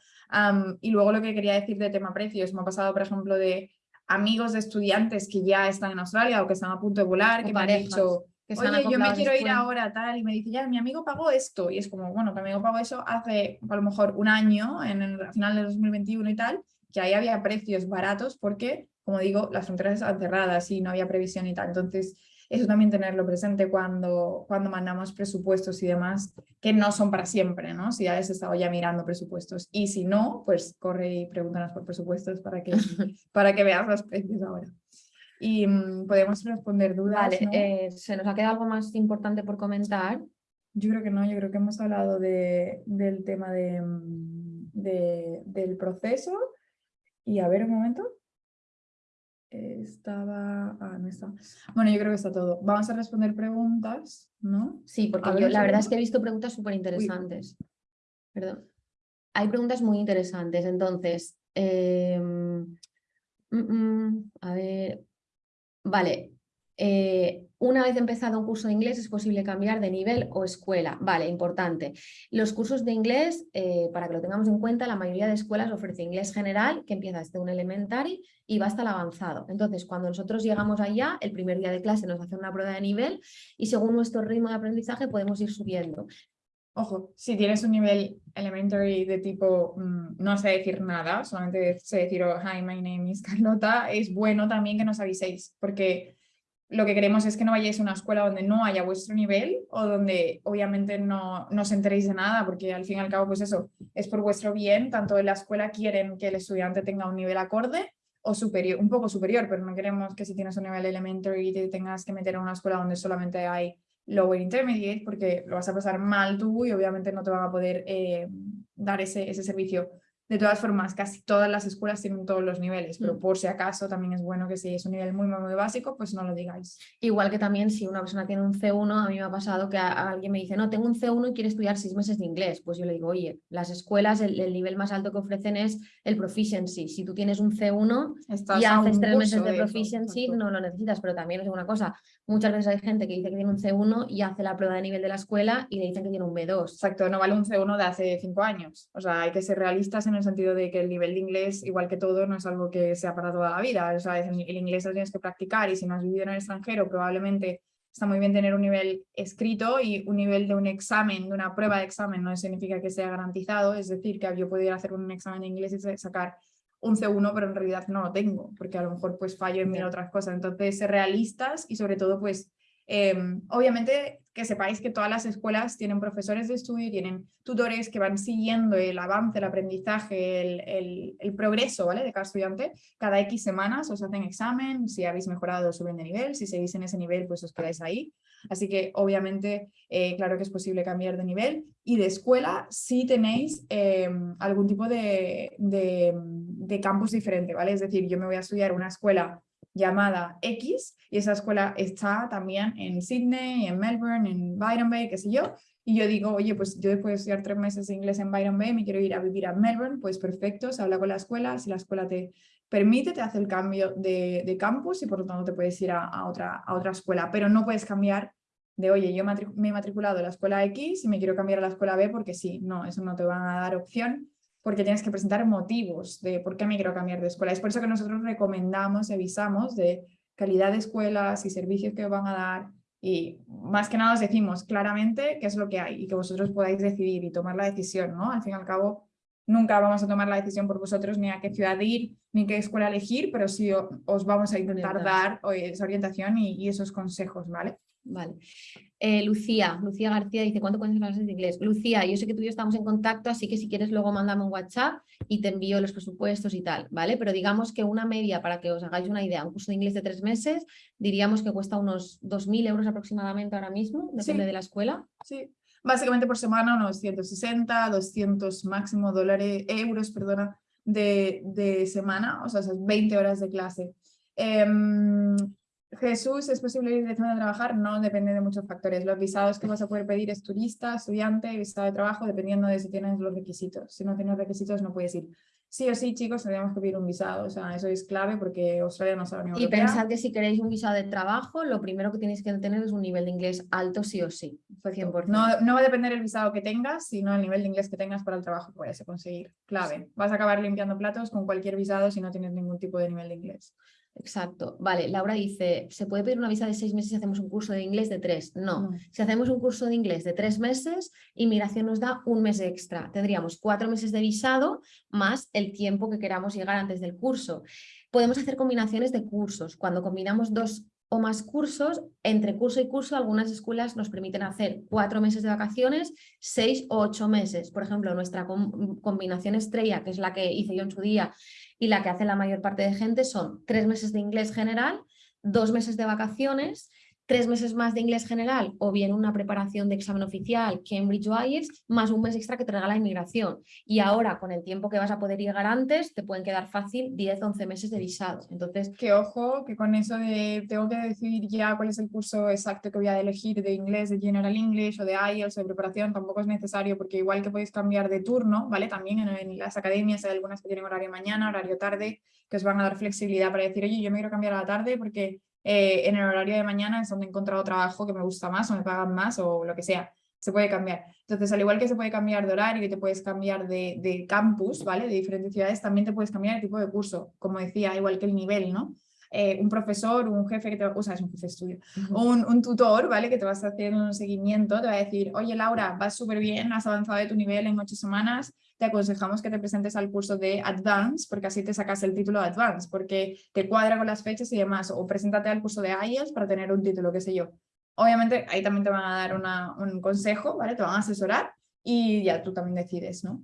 Speaker 1: y luego lo que quería decir de tema precios, me ha pasado, por ejemplo, de amigos de estudiantes que ya están en Australia o que están a punto de volar, que me han dicho, oye, yo me quiero ir ahora tal, y me dice, ya, mi amigo pagó esto, y es como, bueno, mi amigo pagó eso hace a lo mejor un año, en el final de 2021 y tal, que ahí había precios baratos porque, como digo, las fronteras estaban cerradas y no había previsión y tal, entonces eso también tenerlo presente cuando, cuando mandamos presupuestos y demás, que no son para siempre, ¿no? Si ya has estado ya mirando presupuestos. Y si no, pues corre y pregúntanos por presupuestos para que, para que veas los precios ahora. Y mm, podemos responder dudas.
Speaker 2: Vale, eh, ¿se nos ha quedado algo más importante por comentar?
Speaker 1: Yo creo que no, yo creo que hemos hablado de, del tema de, mm, de, del proceso. Y a ver un momento estaba... Ah, no está. Bueno, yo creo que está todo. Vamos a responder preguntas, ¿no?
Speaker 2: Sí, porque yo la verdad es que he visto preguntas súper interesantes. Perdón. Hay preguntas muy interesantes, entonces... Em, mm, mm, a ver... Vale, eh, una vez empezado un curso de inglés es posible cambiar de nivel o escuela. Vale, importante. Los cursos de inglés, eh, para que lo tengamos en cuenta, la mayoría de escuelas ofrece inglés general, que empieza desde un elementary y va hasta el avanzado. Entonces, cuando nosotros llegamos allá, el primer día de clase nos hace una prueba de nivel y según nuestro ritmo de aprendizaje podemos ir subiendo.
Speaker 1: Ojo, si tienes un nivel elementary de tipo mm, no sé decir nada, solamente sé decir, oh, hi, my name is Carlota, es bueno también que nos aviséis, porque lo que queremos es que no vayáis a una escuela donde no haya vuestro nivel o donde obviamente no, no os enteréis de nada, porque al fin y al cabo, pues eso, es por vuestro bien, tanto en la escuela quieren que el estudiante tenga un nivel acorde o superior, un poco superior, pero no queremos que si tienes un nivel elementary te tengas que meter en una escuela donde solamente hay lower intermediate, porque lo vas a pasar mal tú y obviamente no te van a poder eh, dar ese, ese servicio de todas formas, casi todas las escuelas tienen todos los niveles, pero mm. por si acaso también es bueno que si es un nivel muy, muy, básico, pues no lo digáis.
Speaker 2: Igual que también si una persona tiene un C1, a mí me ha pasado que alguien me dice, no, tengo un C1 y quiere estudiar seis meses de inglés. Pues yo le digo, oye, las escuelas, el, nivel más alto que ofrecen es el proficiency. Si tú tienes un C1 y haces tres meses de, proficiency, no lo necesitas, pero también es una cosa, muchas veces hay gente que dice que tiene un C1 y hace la prueba de nivel de la escuela y le dicen que tiene un B2.
Speaker 1: Exacto, no vale un C1 de hace cinco años. O sea, hay que ser realistas en el sentido de que el nivel de inglés, igual que todo, no es algo que sea para toda la vida. O sea, el inglés lo tienes que practicar y si no has vivido en el extranjero, probablemente está muy bien tener un nivel escrito y un nivel de un examen, de una prueba de examen, no significa que sea garantizado, es decir, que yo podría hacer un examen de inglés y sacar un C1, pero en realidad no lo tengo, porque a lo mejor pues fallo en mil otras cosas. Entonces, ser realistas y sobre todo pues Em, obviamente que sepáis que todas las escuelas tienen profesores de estudio, tienen tutores que van siguiendo el avance, el aprendizaje, el, progreso ¿vale? de cada estudiante. Cada X semanas os hacen examen, si habéis mejorado suben de nivel, si seguís en ese nivel pues os quedáis ahí. Así que obviamente eh, claro que es posible cambiar de nivel y de escuela si tenéis em, algún tipo de, de, de campus diferente, ¿vale? Es decir, yo me voy a estudiar una escuela llamada X y esa escuela está también en Sydney, en Melbourne, en Byron Bay, qué sé yo, y yo digo, oye, pues yo después de estudiar tres meses de inglés en Byron Bay, me quiero ir a vivir a Melbourne, pues perfecto, se habla con la escuela, si la escuela te permite, te hace el cambio de, campus y por lo tanto te puedes ir a, otra, a otra escuela, pero no puedes cambiar de, oye, yo me he matriculado en la escuela X y me quiero cambiar a la escuela B porque sí, no, eso no te van a dar opción porque tienes que presentar motivos de por qué me quiero cambiar de escuela. Es por eso que nosotros recomendamos y avisamos de calidad de escuelas y servicios que van a dar y más que nada os decimos claramente qué es lo que hay y que vosotros podáis decidir y tomar la decisión, ¿no? Al fin y al cabo, nunca vamos a tomar la decisión por vosotros ni a qué ciudad ir, ni qué escuela elegir, pero sí os vamos a intentar dar esa orientación y, y esos consejos, ¿vale?
Speaker 2: Vale. Eh, Lucía, Lucía García dice, ¿cuánto puedes clases de inglés? Lucía, yo sé que tú y yo estamos en contacto, así que si quieres luego mándame un WhatsApp y te envío los presupuestos y tal, ¿vale? Pero digamos que una media, para que os hagáis una idea, un curso de inglés de tres meses, diríamos que cuesta unos 2.000 euros aproximadamente ahora mismo, depende de la escuela.
Speaker 1: Sí, básicamente por semana unos 160, 200 máximo dólares, euros, perdona, de, de semana, o sea, esas 20 horas de clase. Em, Jesús, ¿es posible ir directamente a trabajar? No, depende de muchos factores. Los visados que vas a poder pedir es turista, estudiante, visado de trabajo, dependiendo de si tienes los requisitos. Si no tienes requisitos no puedes ir. Sí o sí, chicos, tendríamos que pedir un visado. O sea, eso es clave porque Australia no sabe
Speaker 2: ni Y pensad que si queréis un visado de trabajo, lo primero que tenéis que tener es un nivel de inglés alto sí o sí.
Speaker 1: 100%. No, no va a depender el visado que tengas, sino el nivel de inglés que tengas para el trabajo que vayas a conseguir. Clave. Vas a acabar limpiando platos con cualquier visado si no tienes ningún tipo de nivel de inglés.
Speaker 2: Exacto. Vale, Laura dice, ¿se puede pedir una visa de seis meses si hacemos un curso de inglés de tres? No. Si hacemos un curso de inglés de tres meses, inmigración nos da un mes extra. Tendríamos cuatro meses de visado más el tiempo que queramos llegar antes del curso. Podemos hacer combinaciones de cursos. Cuando combinamos dos o más cursos, entre curso y curso algunas escuelas nos permiten hacer cuatro meses de vacaciones, seis o ocho meses. Por ejemplo, nuestra combinación estrella, que es la que hice yo en su día y la que hace la mayor parte de gente, son tres meses de inglés general, dos meses de vacaciones tres meses más de inglés general o bien una preparación de examen oficial, Cambridge o IELTS, más un mes extra que te regala inmigración. Y ahora, con el tiempo que vas a poder llegar antes, te pueden quedar fácil 10, 11 meses de visado. Entonces,
Speaker 1: que ojo, que con eso de tengo que decidir ya cuál es el curso exacto que voy a elegir de inglés, de General English o de IELTS o de preparación, tampoco es necesario porque igual que podéis cambiar de turno, ¿vale? También en, en las academias hay algunas que tienen horario mañana, horario tarde, que os van a dar flexibilidad para decir, oye, yo me quiero cambiar a la tarde porque eh, en el horario de mañana es donde he encontrado trabajo que me gusta más o me pagan más o lo que sea. Se puede cambiar. Entonces, al igual que se puede cambiar de horario y te puedes cambiar de, de campus, ¿vale? De diferentes ciudades, también te puedes cambiar el tipo de curso, como decía, igual que el nivel, ¿no? Eh, un profesor, un jefe que te o sea, es un jefe estudio, un, un, tutor, ¿vale? Que te vas haciendo un seguimiento, te va a decir, oye Laura, vas súper bien, has avanzado de tu nivel en ocho semanas, te aconsejamos que te presentes al curso de Advance, porque así te sacas el título de Advance, porque te cuadra con las fechas y demás, o preséntate al curso de IELTS para tener un título, qué sé yo. Obviamente ahí también te van a dar una, un consejo, ¿vale? Te van a asesorar y ya tú también decides, ¿no?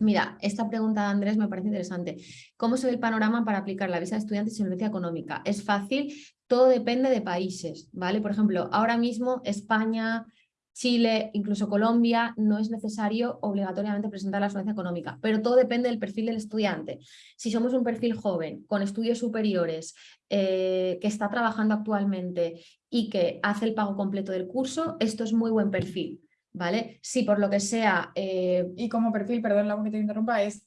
Speaker 2: Mira, esta pregunta de Andrés me parece interesante. ¿Cómo se ve el panorama para aplicar la visa de estudiante sin solvencia económica? Es fácil, todo depende de países, ¿vale? Por ejemplo, ahora mismo España, Chile, incluso Colombia, no es necesario obligatoriamente presentar la solvencia económica, pero todo depende del perfil del estudiante. Si somos un perfil joven, con estudios superiores, eh, que está trabajando actualmente y que hace el pago completo del curso, esto es muy buen perfil. ¿Vale? Si por lo que sea...
Speaker 1: Eh, y como perfil, perdón la que te interrumpa, es,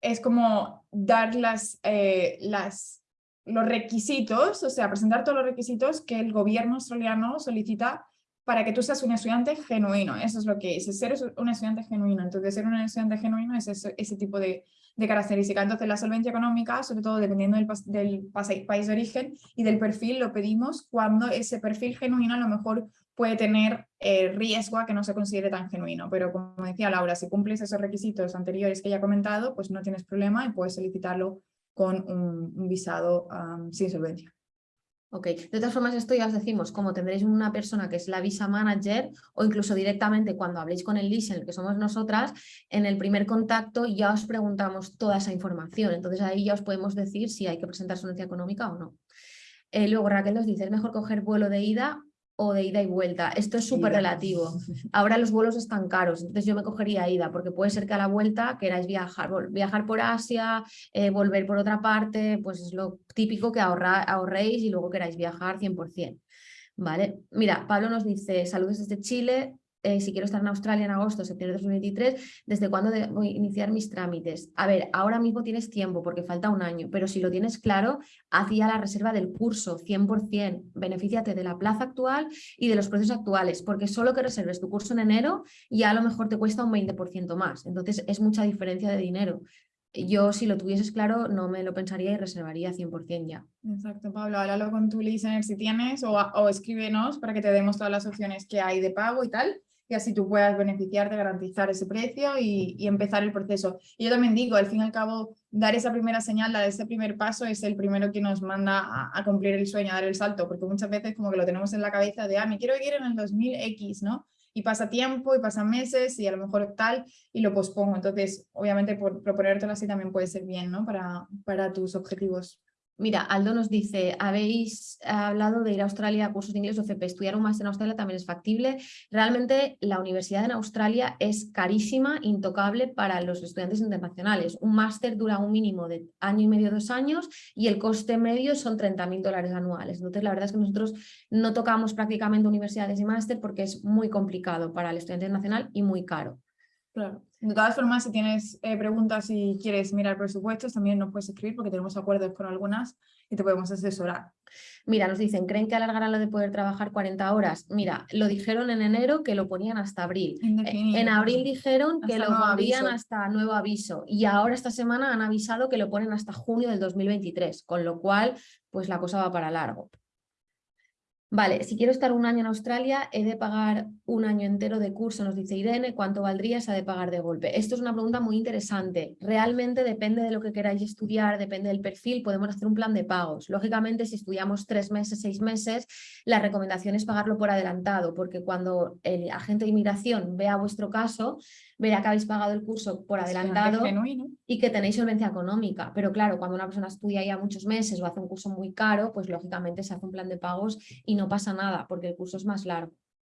Speaker 1: es como dar las, eh, las, los requisitos, o sea, presentar todos los requisitos que el gobierno australiano solicita para que tú seas un estudiante genuino. Eso es lo que es, ser un estudiante genuino. Entonces, ser un estudiante genuino es ese, ese tipo de, de características. Entonces la solvencia económica, sobre todo dependiendo del, del país de origen y del perfil, lo pedimos cuando ese perfil genuino a lo mejor puede tener eh, riesgo a que no se considere tan genuino. Pero como decía Laura, si cumples esos requisitos anteriores que ya he comentado, pues no tienes problema y puedes solicitarlo con un, visado sin solvencia.
Speaker 2: Ok, de todas formas esto ya os decimos, como tendréis una persona que es la visa manager o incluso directamente cuando habléis con el el que somos nosotras, en el primer contacto ya os preguntamos toda esa información, entonces ahí ya os podemos decir si hay que presentar solvencia económica o no. Eh, luego Raquel nos dice, ¿es mejor coger vuelo de ida o de ida y vuelta. Esto es súper relativo. Ahora los vuelos están caros, entonces yo me cogería ida, porque puede ser que a la vuelta queráis viajar, viajar por Asia, eh, volver por otra parte, pues es lo típico que ahorra, ahorréis y luego queráis viajar 100%. ¿Vale? Mira, Pablo nos dice, saludos desde Chile, eh, si quiero estar en Australia en agosto, septiembre de 2023, ¿desde cuándo voy a iniciar mis trámites? A ver, ahora mismo tienes tiempo porque falta un año, pero si lo tienes claro, hacía la reserva del curso 100%, benefíciate de la plaza actual y de los precios actuales, porque solo que reserves tu curso en enero ya a lo mejor te cuesta un 20% más, entonces es mucha diferencia de dinero. Yo si lo tuvieses claro no me lo pensaría y reservaría 100% ya.
Speaker 1: Exacto, Pablo, háblalo con tu listener si tienes o, o escríbenos para que te demos todas las opciones que hay de pago y tal y así tú puedas beneficiarte, garantizar ese precio y, y, empezar el proceso. Y yo también digo, al fin y al cabo, dar esa primera señal, dar ese primer paso es el primero que nos manda a, cumplir el sueño, a dar el salto, porque muchas veces como que lo tenemos en la cabeza de, ah, me quiero ir en el 2000X, ¿no? Y pasa tiempo y pasan meses y a lo mejor tal y lo pospongo. Entonces, obviamente, por proponértelo así también puede ser bien, ¿no? Para, para tus objetivos.
Speaker 2: Mira, Aldo nos dice, habéis hablado de ir a Australia a cursos de inglés o FP, estudiar un máster en Australia también es factible. Realmente la universidad en Australia es carísima, intocable para los estudiantes internacionales. Un máster dura un mínimo de año y medio, dos años y el coste medio son 30.000 dólares anuales. Entonces la verdad es que nosotros no tocamos prácticamente universidades y máster porque es muy complicado para el estudiante nacional y muy caro.
Speaker 1: Claro. De todas formas, si tienes eh, preguntas y quieres mirar presupuestos, también nos puedes escribir porque tenemos acuerdos con algunas y te podemos asesorar.
Speaker 2: Mira, nos dicen, ¿creen que alargarán lo de poder trabajar 40 horas? Mira, lo dijeron en enero que lo ponían hasta abril. En abril dijeron que lo ponían hasta nuevo aviso y ahora esta semana han avisado que lo ponen hasta junio del 2023, con lo cual pues la cosa va para largo. Vale, si quiero estar un año en Australia, he de pagar un año entero de curso, nos dice Irene, ¿cuánto valdría se ha de pagar de golpe? Esto es una pregunta muy interesante. Realmente depende de lo que queráis estudiar, depende del perfil, podemos hacer un plan de pagos. Lógicamente, si estudiamos tres meses, seis meses, la recomendación es pagarlo por adelantado, porque cuando el agente de inmigración vea vuestro caso, verá que habéis pagado el curso por adelantado y que tenéis solvencia económica. Pero claro, cuando una persona estudia ya muchos meses o hace un curso muy caro, pues lógicamente se hace un plan de pagos y no pasa nada porque el curso es más largo.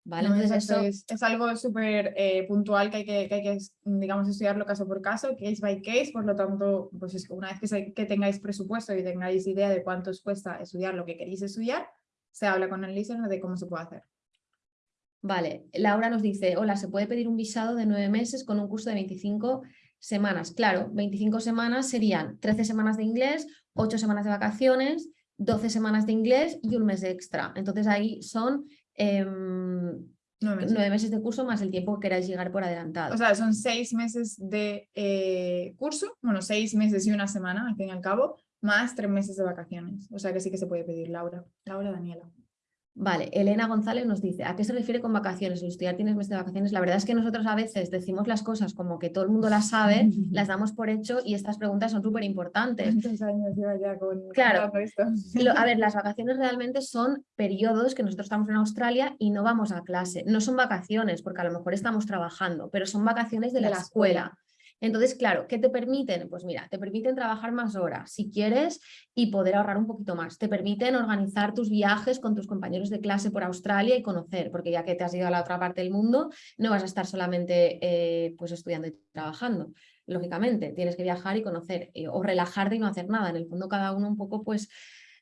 Speaker 2: ¿Vale?
Speaker 1: Entonces eso... es, algo súper eh, puntual que hay que, que hay que, digamos, estudiarlo caso por caso, case by case, por lo tanto, pues es, una vez que, que tengáis presupuesto y tengáis idea de cuánto os cuesta estudiar lo que queréis estudiar, se habla con el listener de cómo se puede hacer.
Speaker 2: Vale, Laura nos dice, hola, ¿se puede pedir un visado de nueve meses con un curso de 25 semanas? Claro, 25 semanas serían 13 semanas de inglés, 8 semanas de vacaciones, 12 semanas de inglés y un mes extra. Entonces ahí son em, nueve, meses. de curso más el tiempo que queráis llegar por adelantado.
Speaker 1: O sea, son seis meses de eh, curso, bueno, seis meses y una semana, al fin y al cabo, más tres meses de vacaciones. O sea que sí que se puede pedir, Laura. Laura, Daniela.
Speaker 2: Vale, Elena González nos dice, ¿a qué se refiere con vacaciones? El estudiar tienes mes de vacaciones. La verdad es que nosotros a veces decimos las cosas como que todo el mundo las sabe, las damos por hecho y estas preguntas son súper importantes.
Speaker 1: años ya con
Speaker 2: claro, esto? a ver, las vacaciones realmente son periodos que nosotros estamos en Australia y no vamos a clase. No son vacaciones porque a lo mejor estamos trabajando, pero son vacaciones de, la, escuela. Entonces, claro, ¿qué te permiten? Pues mira, te permiten trabajar más horas si quieres y poder ahorrar un poquito más. Te permiten organizar tus viajes con tus compañeros de clase por Australia y conocer, porque ya que te has ido a la otra parte del mundo, no vas a estar solamente eh, pues estudiando y trabajando. Lógicamente, tienes que viajar y conocer eh, o relajarte y no hacer nada. En el fondo, cada uno un poco pues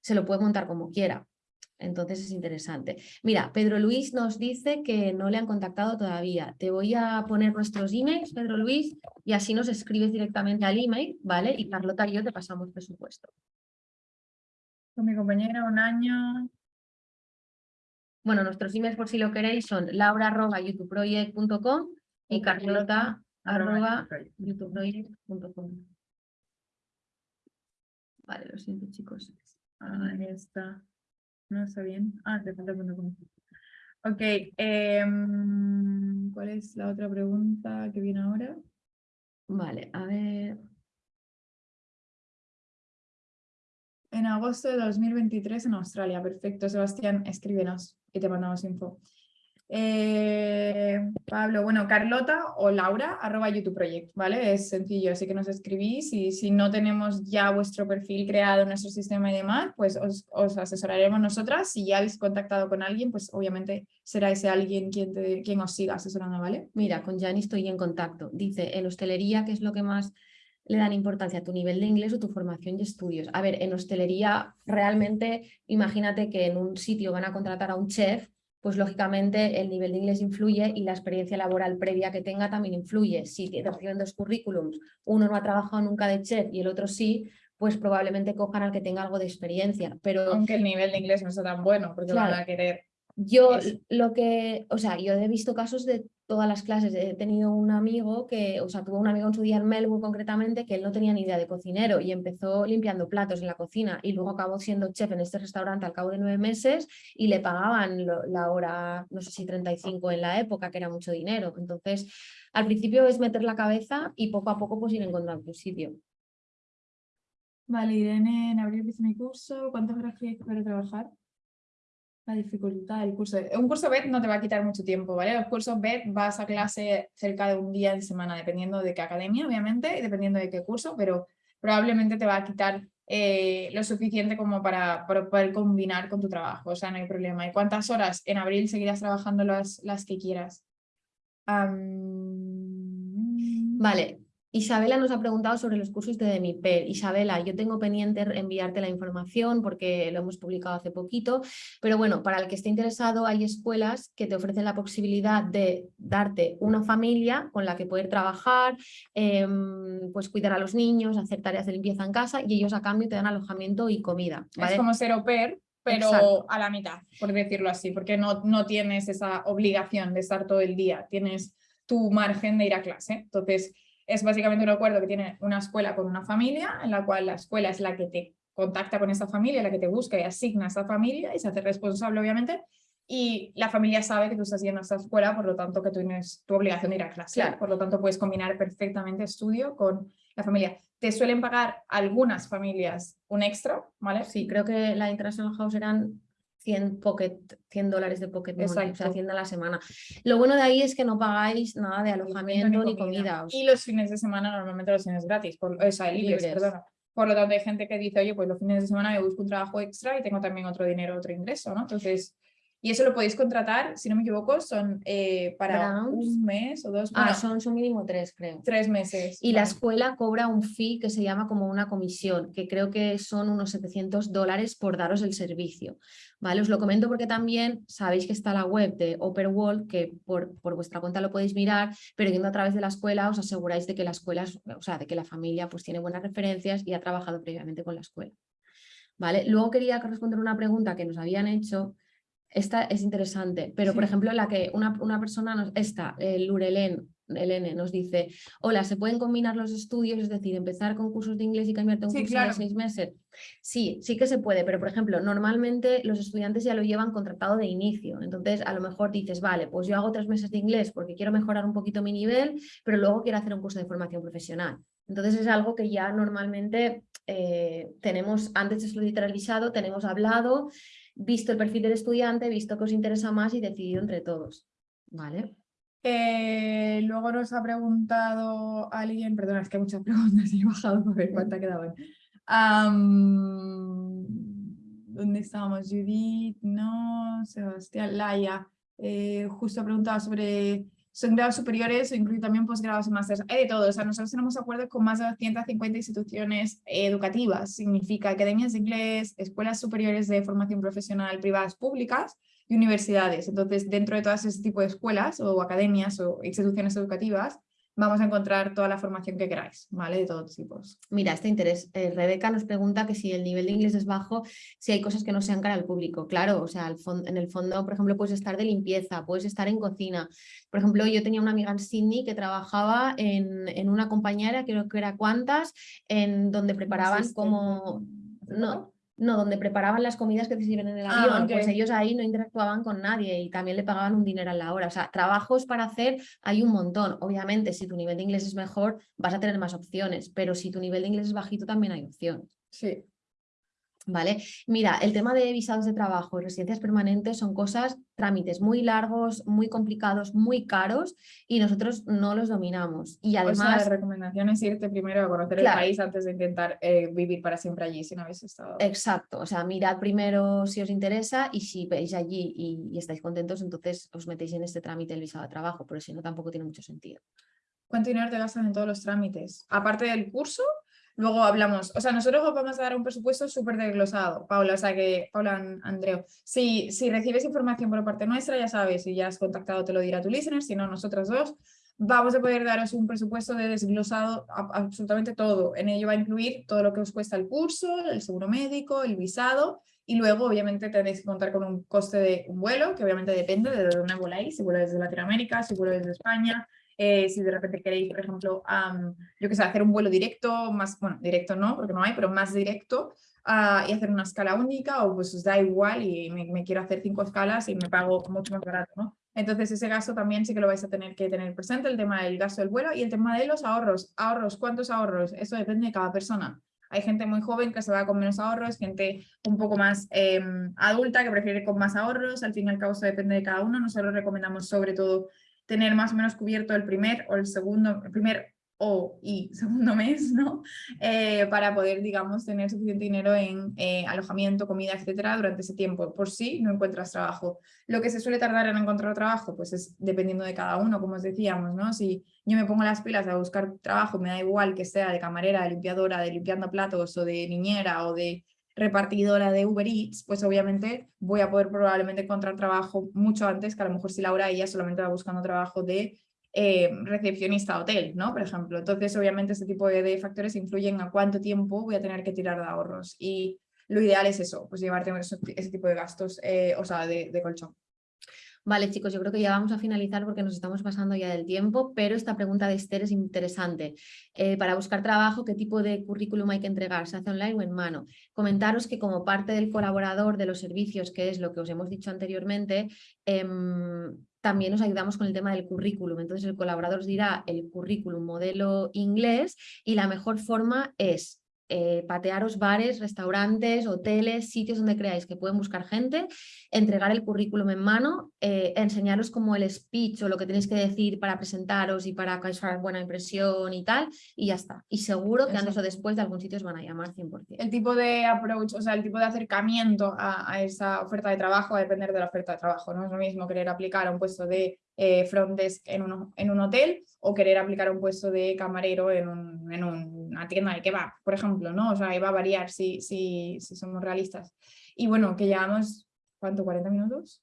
Speaker 2: se lo puede montar como quiera. Entonces es interesante. Mira, Pedro Luis nos dice que no le han contactado todavía. Te voy a poner nuestros emails, Pedro Luis, y así nos escribes directamente al email, ¿vale? Y Carlota y yo te pasamos presupuesto.
Speaker 1: Con mi compañera un año.
Speaker 2: Bueno, nuestros emails por si lo queréis son laura.youtubeproject.com y carlota.youtubeproject.com. Vale, lo siento chicos.
Speaker 1: Ahí está. No está bien. Ah, te falta punto com. Ok. em, ¿Cuál es la otra pregunta que viene ahora?
Speaker 2: Vale, a ver.
Speaker 1: En agosto de 2023 en Australia. Perfecto, Sebastián, escríbenos y te mandamos info. Eh, Pablo, bueno, Carlota o Laura, arroba YouTube Project, ¿vale? Es sencillo, así que nos escribís y si no tenemos ya vuestro perfil creado en nuestro sistema y demás, pues os, os asesoraremos nosotras. Si ya habéis contactado con alguien, pues obviamente será ese alguien quien, te, quien os siga asesorando, ¿vale?
Speaker 2: Mira, con Jani estoy en contacto. Dice, en hostelería, ¿qué es lo que más le dan importancia? ¿Tu nivel de inglés o tu formación y estudios? A ver, en hostelería realmente, imagínate que en un sitio van a contratar a un chef, pues lógicamente el nivel de inglés influye y la experiencia laboral previa que tenga también influye. Si te reciben dos currículums, uno no ha trabajado nunca de chef y el otro sí, pues probablemente cojan al que tenga algo de experiencia. Pero
Speaker 1: Aunque el nivel de inglés no sea tan bueno, porque van
Speaker 2: Claro.
Speaker 1: a querer
Speaker 2: yo
Speaker 1: Es-
Speaker 2: lo que, o sea, yo he visto casos de todas las clases. He tenido un amigo que, o sea, tuvo un amigo en su día en Melbourne concretamente que él no tenía ni idea de cocinero y empezó limpiando platos en la cocina y luego acabó siendo chef en este restaurante al cabo de nueve meses y le pagaban lo- la hora, no sé si 35 en la época, que era mucho dinero. Entonces, al principio es meter la cabeza y poco a poco pues ir encontrando tu sitio.
Speaker 1: Vale, Irene, en abril empieza mi curso. ¿Cuántas horas crees que para trabajar? La dificultad del curso. Un curso BED no te va a quitar mucho tiempo, ¿vale? Los cursos BED vas a clase cerca de un día en semana, dependiendo de qué academia, obviamente, y dependiendo de qué curso, pero probablemente te va a quitar eh, lo suficiente como para, para poder combinar con tu trabajo, o sea, no hay problema. ¿Y cuántas horas? En abril seguirás trabajando las, las que quieras.
Speaker 2: Vale, Isabela nos ha preguntado sobre los cursos de Demiper. Isabela, yo tengo pendiente enviarte la información porque lo hemos publicado hace poquito, pero bueno, para el que esté interesado hay escuelas que te ofrecen la posibilidad de darte una familia con la que poder trabajar, em, pues cuidar a los niños, hacer tareas de limpieza en casa y ellos a cambio te dan alojamiento y comida. ¿vale?
Speaker 1: Es como ser au pair, pero
Speaker 2: Exacto.
Speaker 1: a la mitad, por decirlo así, porque no, no tienes esa obligación de estar todo el día, tienes tu margen de ir a clase. Entonces, es básicamente un acuerdo que tiene una escuela con una familia, en la cual la escuela es la que te contacta con esa familia, la que te busca y asigna a esa familia y se hace responsable, obviamente, y la familia sabe que tú estás yendo a esa escuela, por lo tanto que tú tienes tu obligación de ir a clase,
Speaker 2: Claro.
Speaker 1: por lo tanto puedes combinar perfectamente estudio con la familia. Te suelen pagar algunas familias un extra, ¿vale?
Speaker 2: Sí, creo que la International House eran 100, pocket, 100 dólares de pocket money, o sea,
Speaker 1: Exacto.
Speaker 2: 100 a la semana. Lo bueno de ahí es que no pagáis nada de alojamiento ni comida.
Speaker 1: Y los fines de semana normalmente los tienes gratis, por, o sea, libres,
Speaker 2: Libres.
Speaker 1: perdona. Por lo tanto, hay gente que dice, oye, pues los fines de semana me busco un trabajo extra y tengo también otro dinero, otro ingreso, ¿no? Entonces, y eso lo podéis contratar, si no me equivoco, son eh, para un mes o dos,
Speaker 2: ah,
Speaker 1: bueno,
Speaker 2: son, son mínimo tres, creo.
Speaker 1: tres meses.
Speaker 2: Y la escuela cobra un fee que se llama como una comisión, que creo que son unos 700 dólares por daros el servicio. ¿vale? Os lo comento porque también sabéis que está la web de Upper World, que por, por vuestra cuenta lo podéis mirar, pero yendo a través de la escuela os aseguráis de que la escuela, es- o sea, de que la familia pues tiene buenas referencias y ha trabajado previamente con la escuela. ¿Vale? Luego quería responder una pregunta que nos habían hecho. Esta es interesante, pero por ejemplo la que una, una persona, nos, esta, el Lurelen, Elene, nos dice, hola, ¿se pueden combinar los estudios? Es decir, empezar con cursos de inglés y cambiarte a un
Speaker 1: Sí,
Speaker 2: curso
Speaker 1: claro.
Speaker 2: de seis meses. Sí, sí que se puede, pero por ejemplo, normalmente los estudiantes ya lo llevan contratado de inicio. Entonces, a lo mejor dices, vale, pues yo hago tres meses de inglés porque quiero mejorar un poquito mi nivel, pero luego quiero hacer un curso de formación profesional. Entonces es algo que ya normalmente eh, tenemos, antes de solicitar el visado, tenemos hablado, visto el perfil del estudiante, visto que os interesa más y decidido entre todos. ¿Vale?
Speaker 1: Eh, luego nos ha preguntado alguien, perdona, es que hay muchas preguntas y he bajado para ver cuántas quedaban. Am, ¿Dónde estábamos? Judith, no, Sebastián, Laia. Eh, justo ha preguntado sobre, ¿son grados superiores o incluye también posgrados y másteres? Hay de todo, o sea, nosotros tenemos acuerdos con más de 250 instituciones educativas, significa academias de inglés, escuelas superiores de formación profesional privadas públicas, y universidades. Entonces, dentro de todas ese tipo de escuelas o academias o instituciones educativas, vamos a encontrar toda la formación que queráis, ¿vale? De todos tipos.
Speaker 2: Mira, este interés. eh, Rebeca nos pregunta que si el nivel de inglés es bajo, si hay cosas que no sean cara al público. Claro, o sea, en el fondo, por ejemplo, puedes estar de limpieza, puedes estar en cocina. Por ejemplo, yo tenía una amiga en Sydney que trabajaba en, en una compañera, creo que era Cuantas, en donde preparaban como No, no, donde preparaban las comidas que te sirven en el
Speaker 1: Ah,
Speaker 2: avión, pues ellos ahí no interactuaban con nadie y también le pagaban un dinero a la hora. O sea, trabajos para hacer hay un montón. Obviamente, si tu nivel de inglés es mejor, vas a tener más opciones, pero si tu nivel de inglés es bajito, también hay opción.
Speaker 1: Sí.
Speaker 2: ¿Vale? Mira, el tema de visados de trabajo y residencias permanentes son cosas, trámites muy largos, muy complicados, muy caros y nosotros no los dominamos. Y
Speaker 1: O sea,
Speaker 2: además,
Speaker 1: la recomendación es irte primero a conocer
Speaker 2: Claro.
Speaker 1: el país antes de intentar eh, vivir para siempre allí si no habéis estado.
Speaker 2: Exacto, o sea, mirad primero si os interesa y si veis allí y, y estáis contentos, entonces os metéis en este trámite del visado de trabajo, pero si no, tampoco tiene mucho sentido.
Speaker 1: ¿Cuánto dinero te gastas en todos los trámites? Aparte del curso, luego hablamos, o sea, nosotros os vamos a dar un presupuesto súper desglosado, Paula, o sea que, Paula, An- Andreu, si, si recibes información por parte nuestra, ya sabes, si ya has contactado te lo dirá tu listener, si no, nosotras dos, vamos a poder daros un presupuesto de desglosado absolutamente todo. En ello va a incluir todo lo que os cuesta el curso, el seguro médico, el visado, y luego obviamente tenéis que contar con un coste de un vuelo, que obviamente depende de dónde voláis, si vueláis desde Latinoamérica, si vueláis desde España, eh, si de repente queréis, por ejemplo, yo que sé, hacer un vuelo directo, más, bueno, directo no, porque no hay, pero más directo, ah, y hacer una escala única, o pues os da igual y me, me quiero hacer cinco escalas y me pago mucho más barato, ¿no? Entonces ese gasto también sí que lo vais a tener que tener presente, el tema del gasto del vuelo y el tema de los ahorros. Ahorros, ¿cuántos ahorros? Eso depende de cada persona. Hay gente muy joven que se va con menos ahorros, gente un poco más em, adulta que prefiere con más ahorros. Al fin y al cabo, eso depende de cada uno. Nosotros recomendamos sobre todo tener más o menos cubierto el primer o el segundo, el primer o y segundo mes, ¿no? Eh, para poder, digamos, tener suficiente dinero en eh, alojamiento, comida, etcétera, durante ese tiempo, por si no encuentras trabajo. Lo que se suele tardar en encontrar trabajo, pues es dependiendo de cada uno, como os decíamos, ¿no? Si yo me pongo las pilas a buscar trabajo, me da igual que sea de camarera, de limpiadora, de limpiando platos o de niñera o de repartidora de Uber Eats, pues obviamente voy a poder probablemente encontrar trabajo mucho antes que a lo mejor si Laura ella solamente va buscando trabajo de eh, recepcionista hotel, ¿no? Por ejemplo. Entonces, obviamente, este tipo de, factores influyen a cuánto tiempo voy a tener que tirar de ahorros. Y lo ideal es eso, pues llevarte ese, ese tipo de gastos, eh, o sea, de colchón.
Speaker 2: Vale, chicos, yo creo que ya vamos a finalizar porque nos estamos pasando ya del tiempo, pero esta pregunta de Esther es interesante. Eh, para buscar trabajo, ¿qué tipo de currículum hay que entregar? ¿Se hace online o en mano? Comentaros que como parte del colaborador de los servicios, que es lo que os hemos dicho anteriormente, em, también os ayudamos con el tema del currículum. Entonces el colaborador os dirá el currículum modelo inglés y la mejor forma es eh, patearos bares, restaurantes, hoteles, sitios donde creáis que pueden buscar gente, entregar el currículum en mano, eh, enseñaros como el speech o lo que tenéis que decir para presentaros y para causar buena impresión y tal, y ya está. Y seguro que antes o después de algún sitio os van a llamar 100%.
Speaker 1: El tipo de approach, o sea, el tipo de acercamiento a, a esa oferta de trabajo va a depender de la oferta de trabajo. No es lo mismo querer aplicar a un puesto de eh, front desk en un, en un hotel o querer aplicar un puesto de camarero en, un, en una tienda de kebab, por ejemplo, ¿no? O sea, ahí va a variar si, si, si somos realistas. Y bueno, que llevamos, ¿cuánto? ¿40 minutos?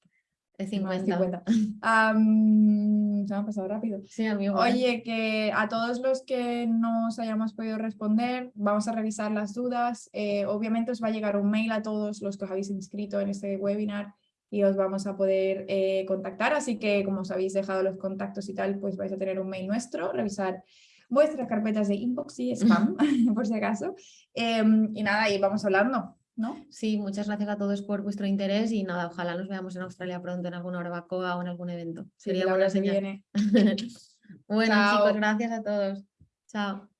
Speaker 2: Es
Speaker 1: Más
Speaker 2: 50.
Speaker 1: 50. Am, se me ha pasado rápido.
Speaker 2: Sí, amigo.
Speaker 1: Oye, que a todos los que no os hayamos podido responder, vamos a revisar las dudas. Eh, obviamente os va a llegar un mail a todos los que os habéis inscrito en este webinar y os vamos a poder eh, contactar. Así que como os habéis dejado los contactos y tal, pues vais a tener un mail nuestro, revisar vuestras carpetas de inbox y spam, por si acaso. Em, y nada, y vamos hablando, ¿no?
Speaker 2: Sí, muchas gracias a todos por vuestro interés y nada, ojalá nos veamos en Australia pronto en alguna barbacoa o en algún evento.
Speaker 1: Sí,
Speaker 2: Sería buena señal.
Speaker 1: viene.
Speaker 2: bueno,
Speaker 1: Chao.
Speaker 2: chicos, gracias a todos. Chao.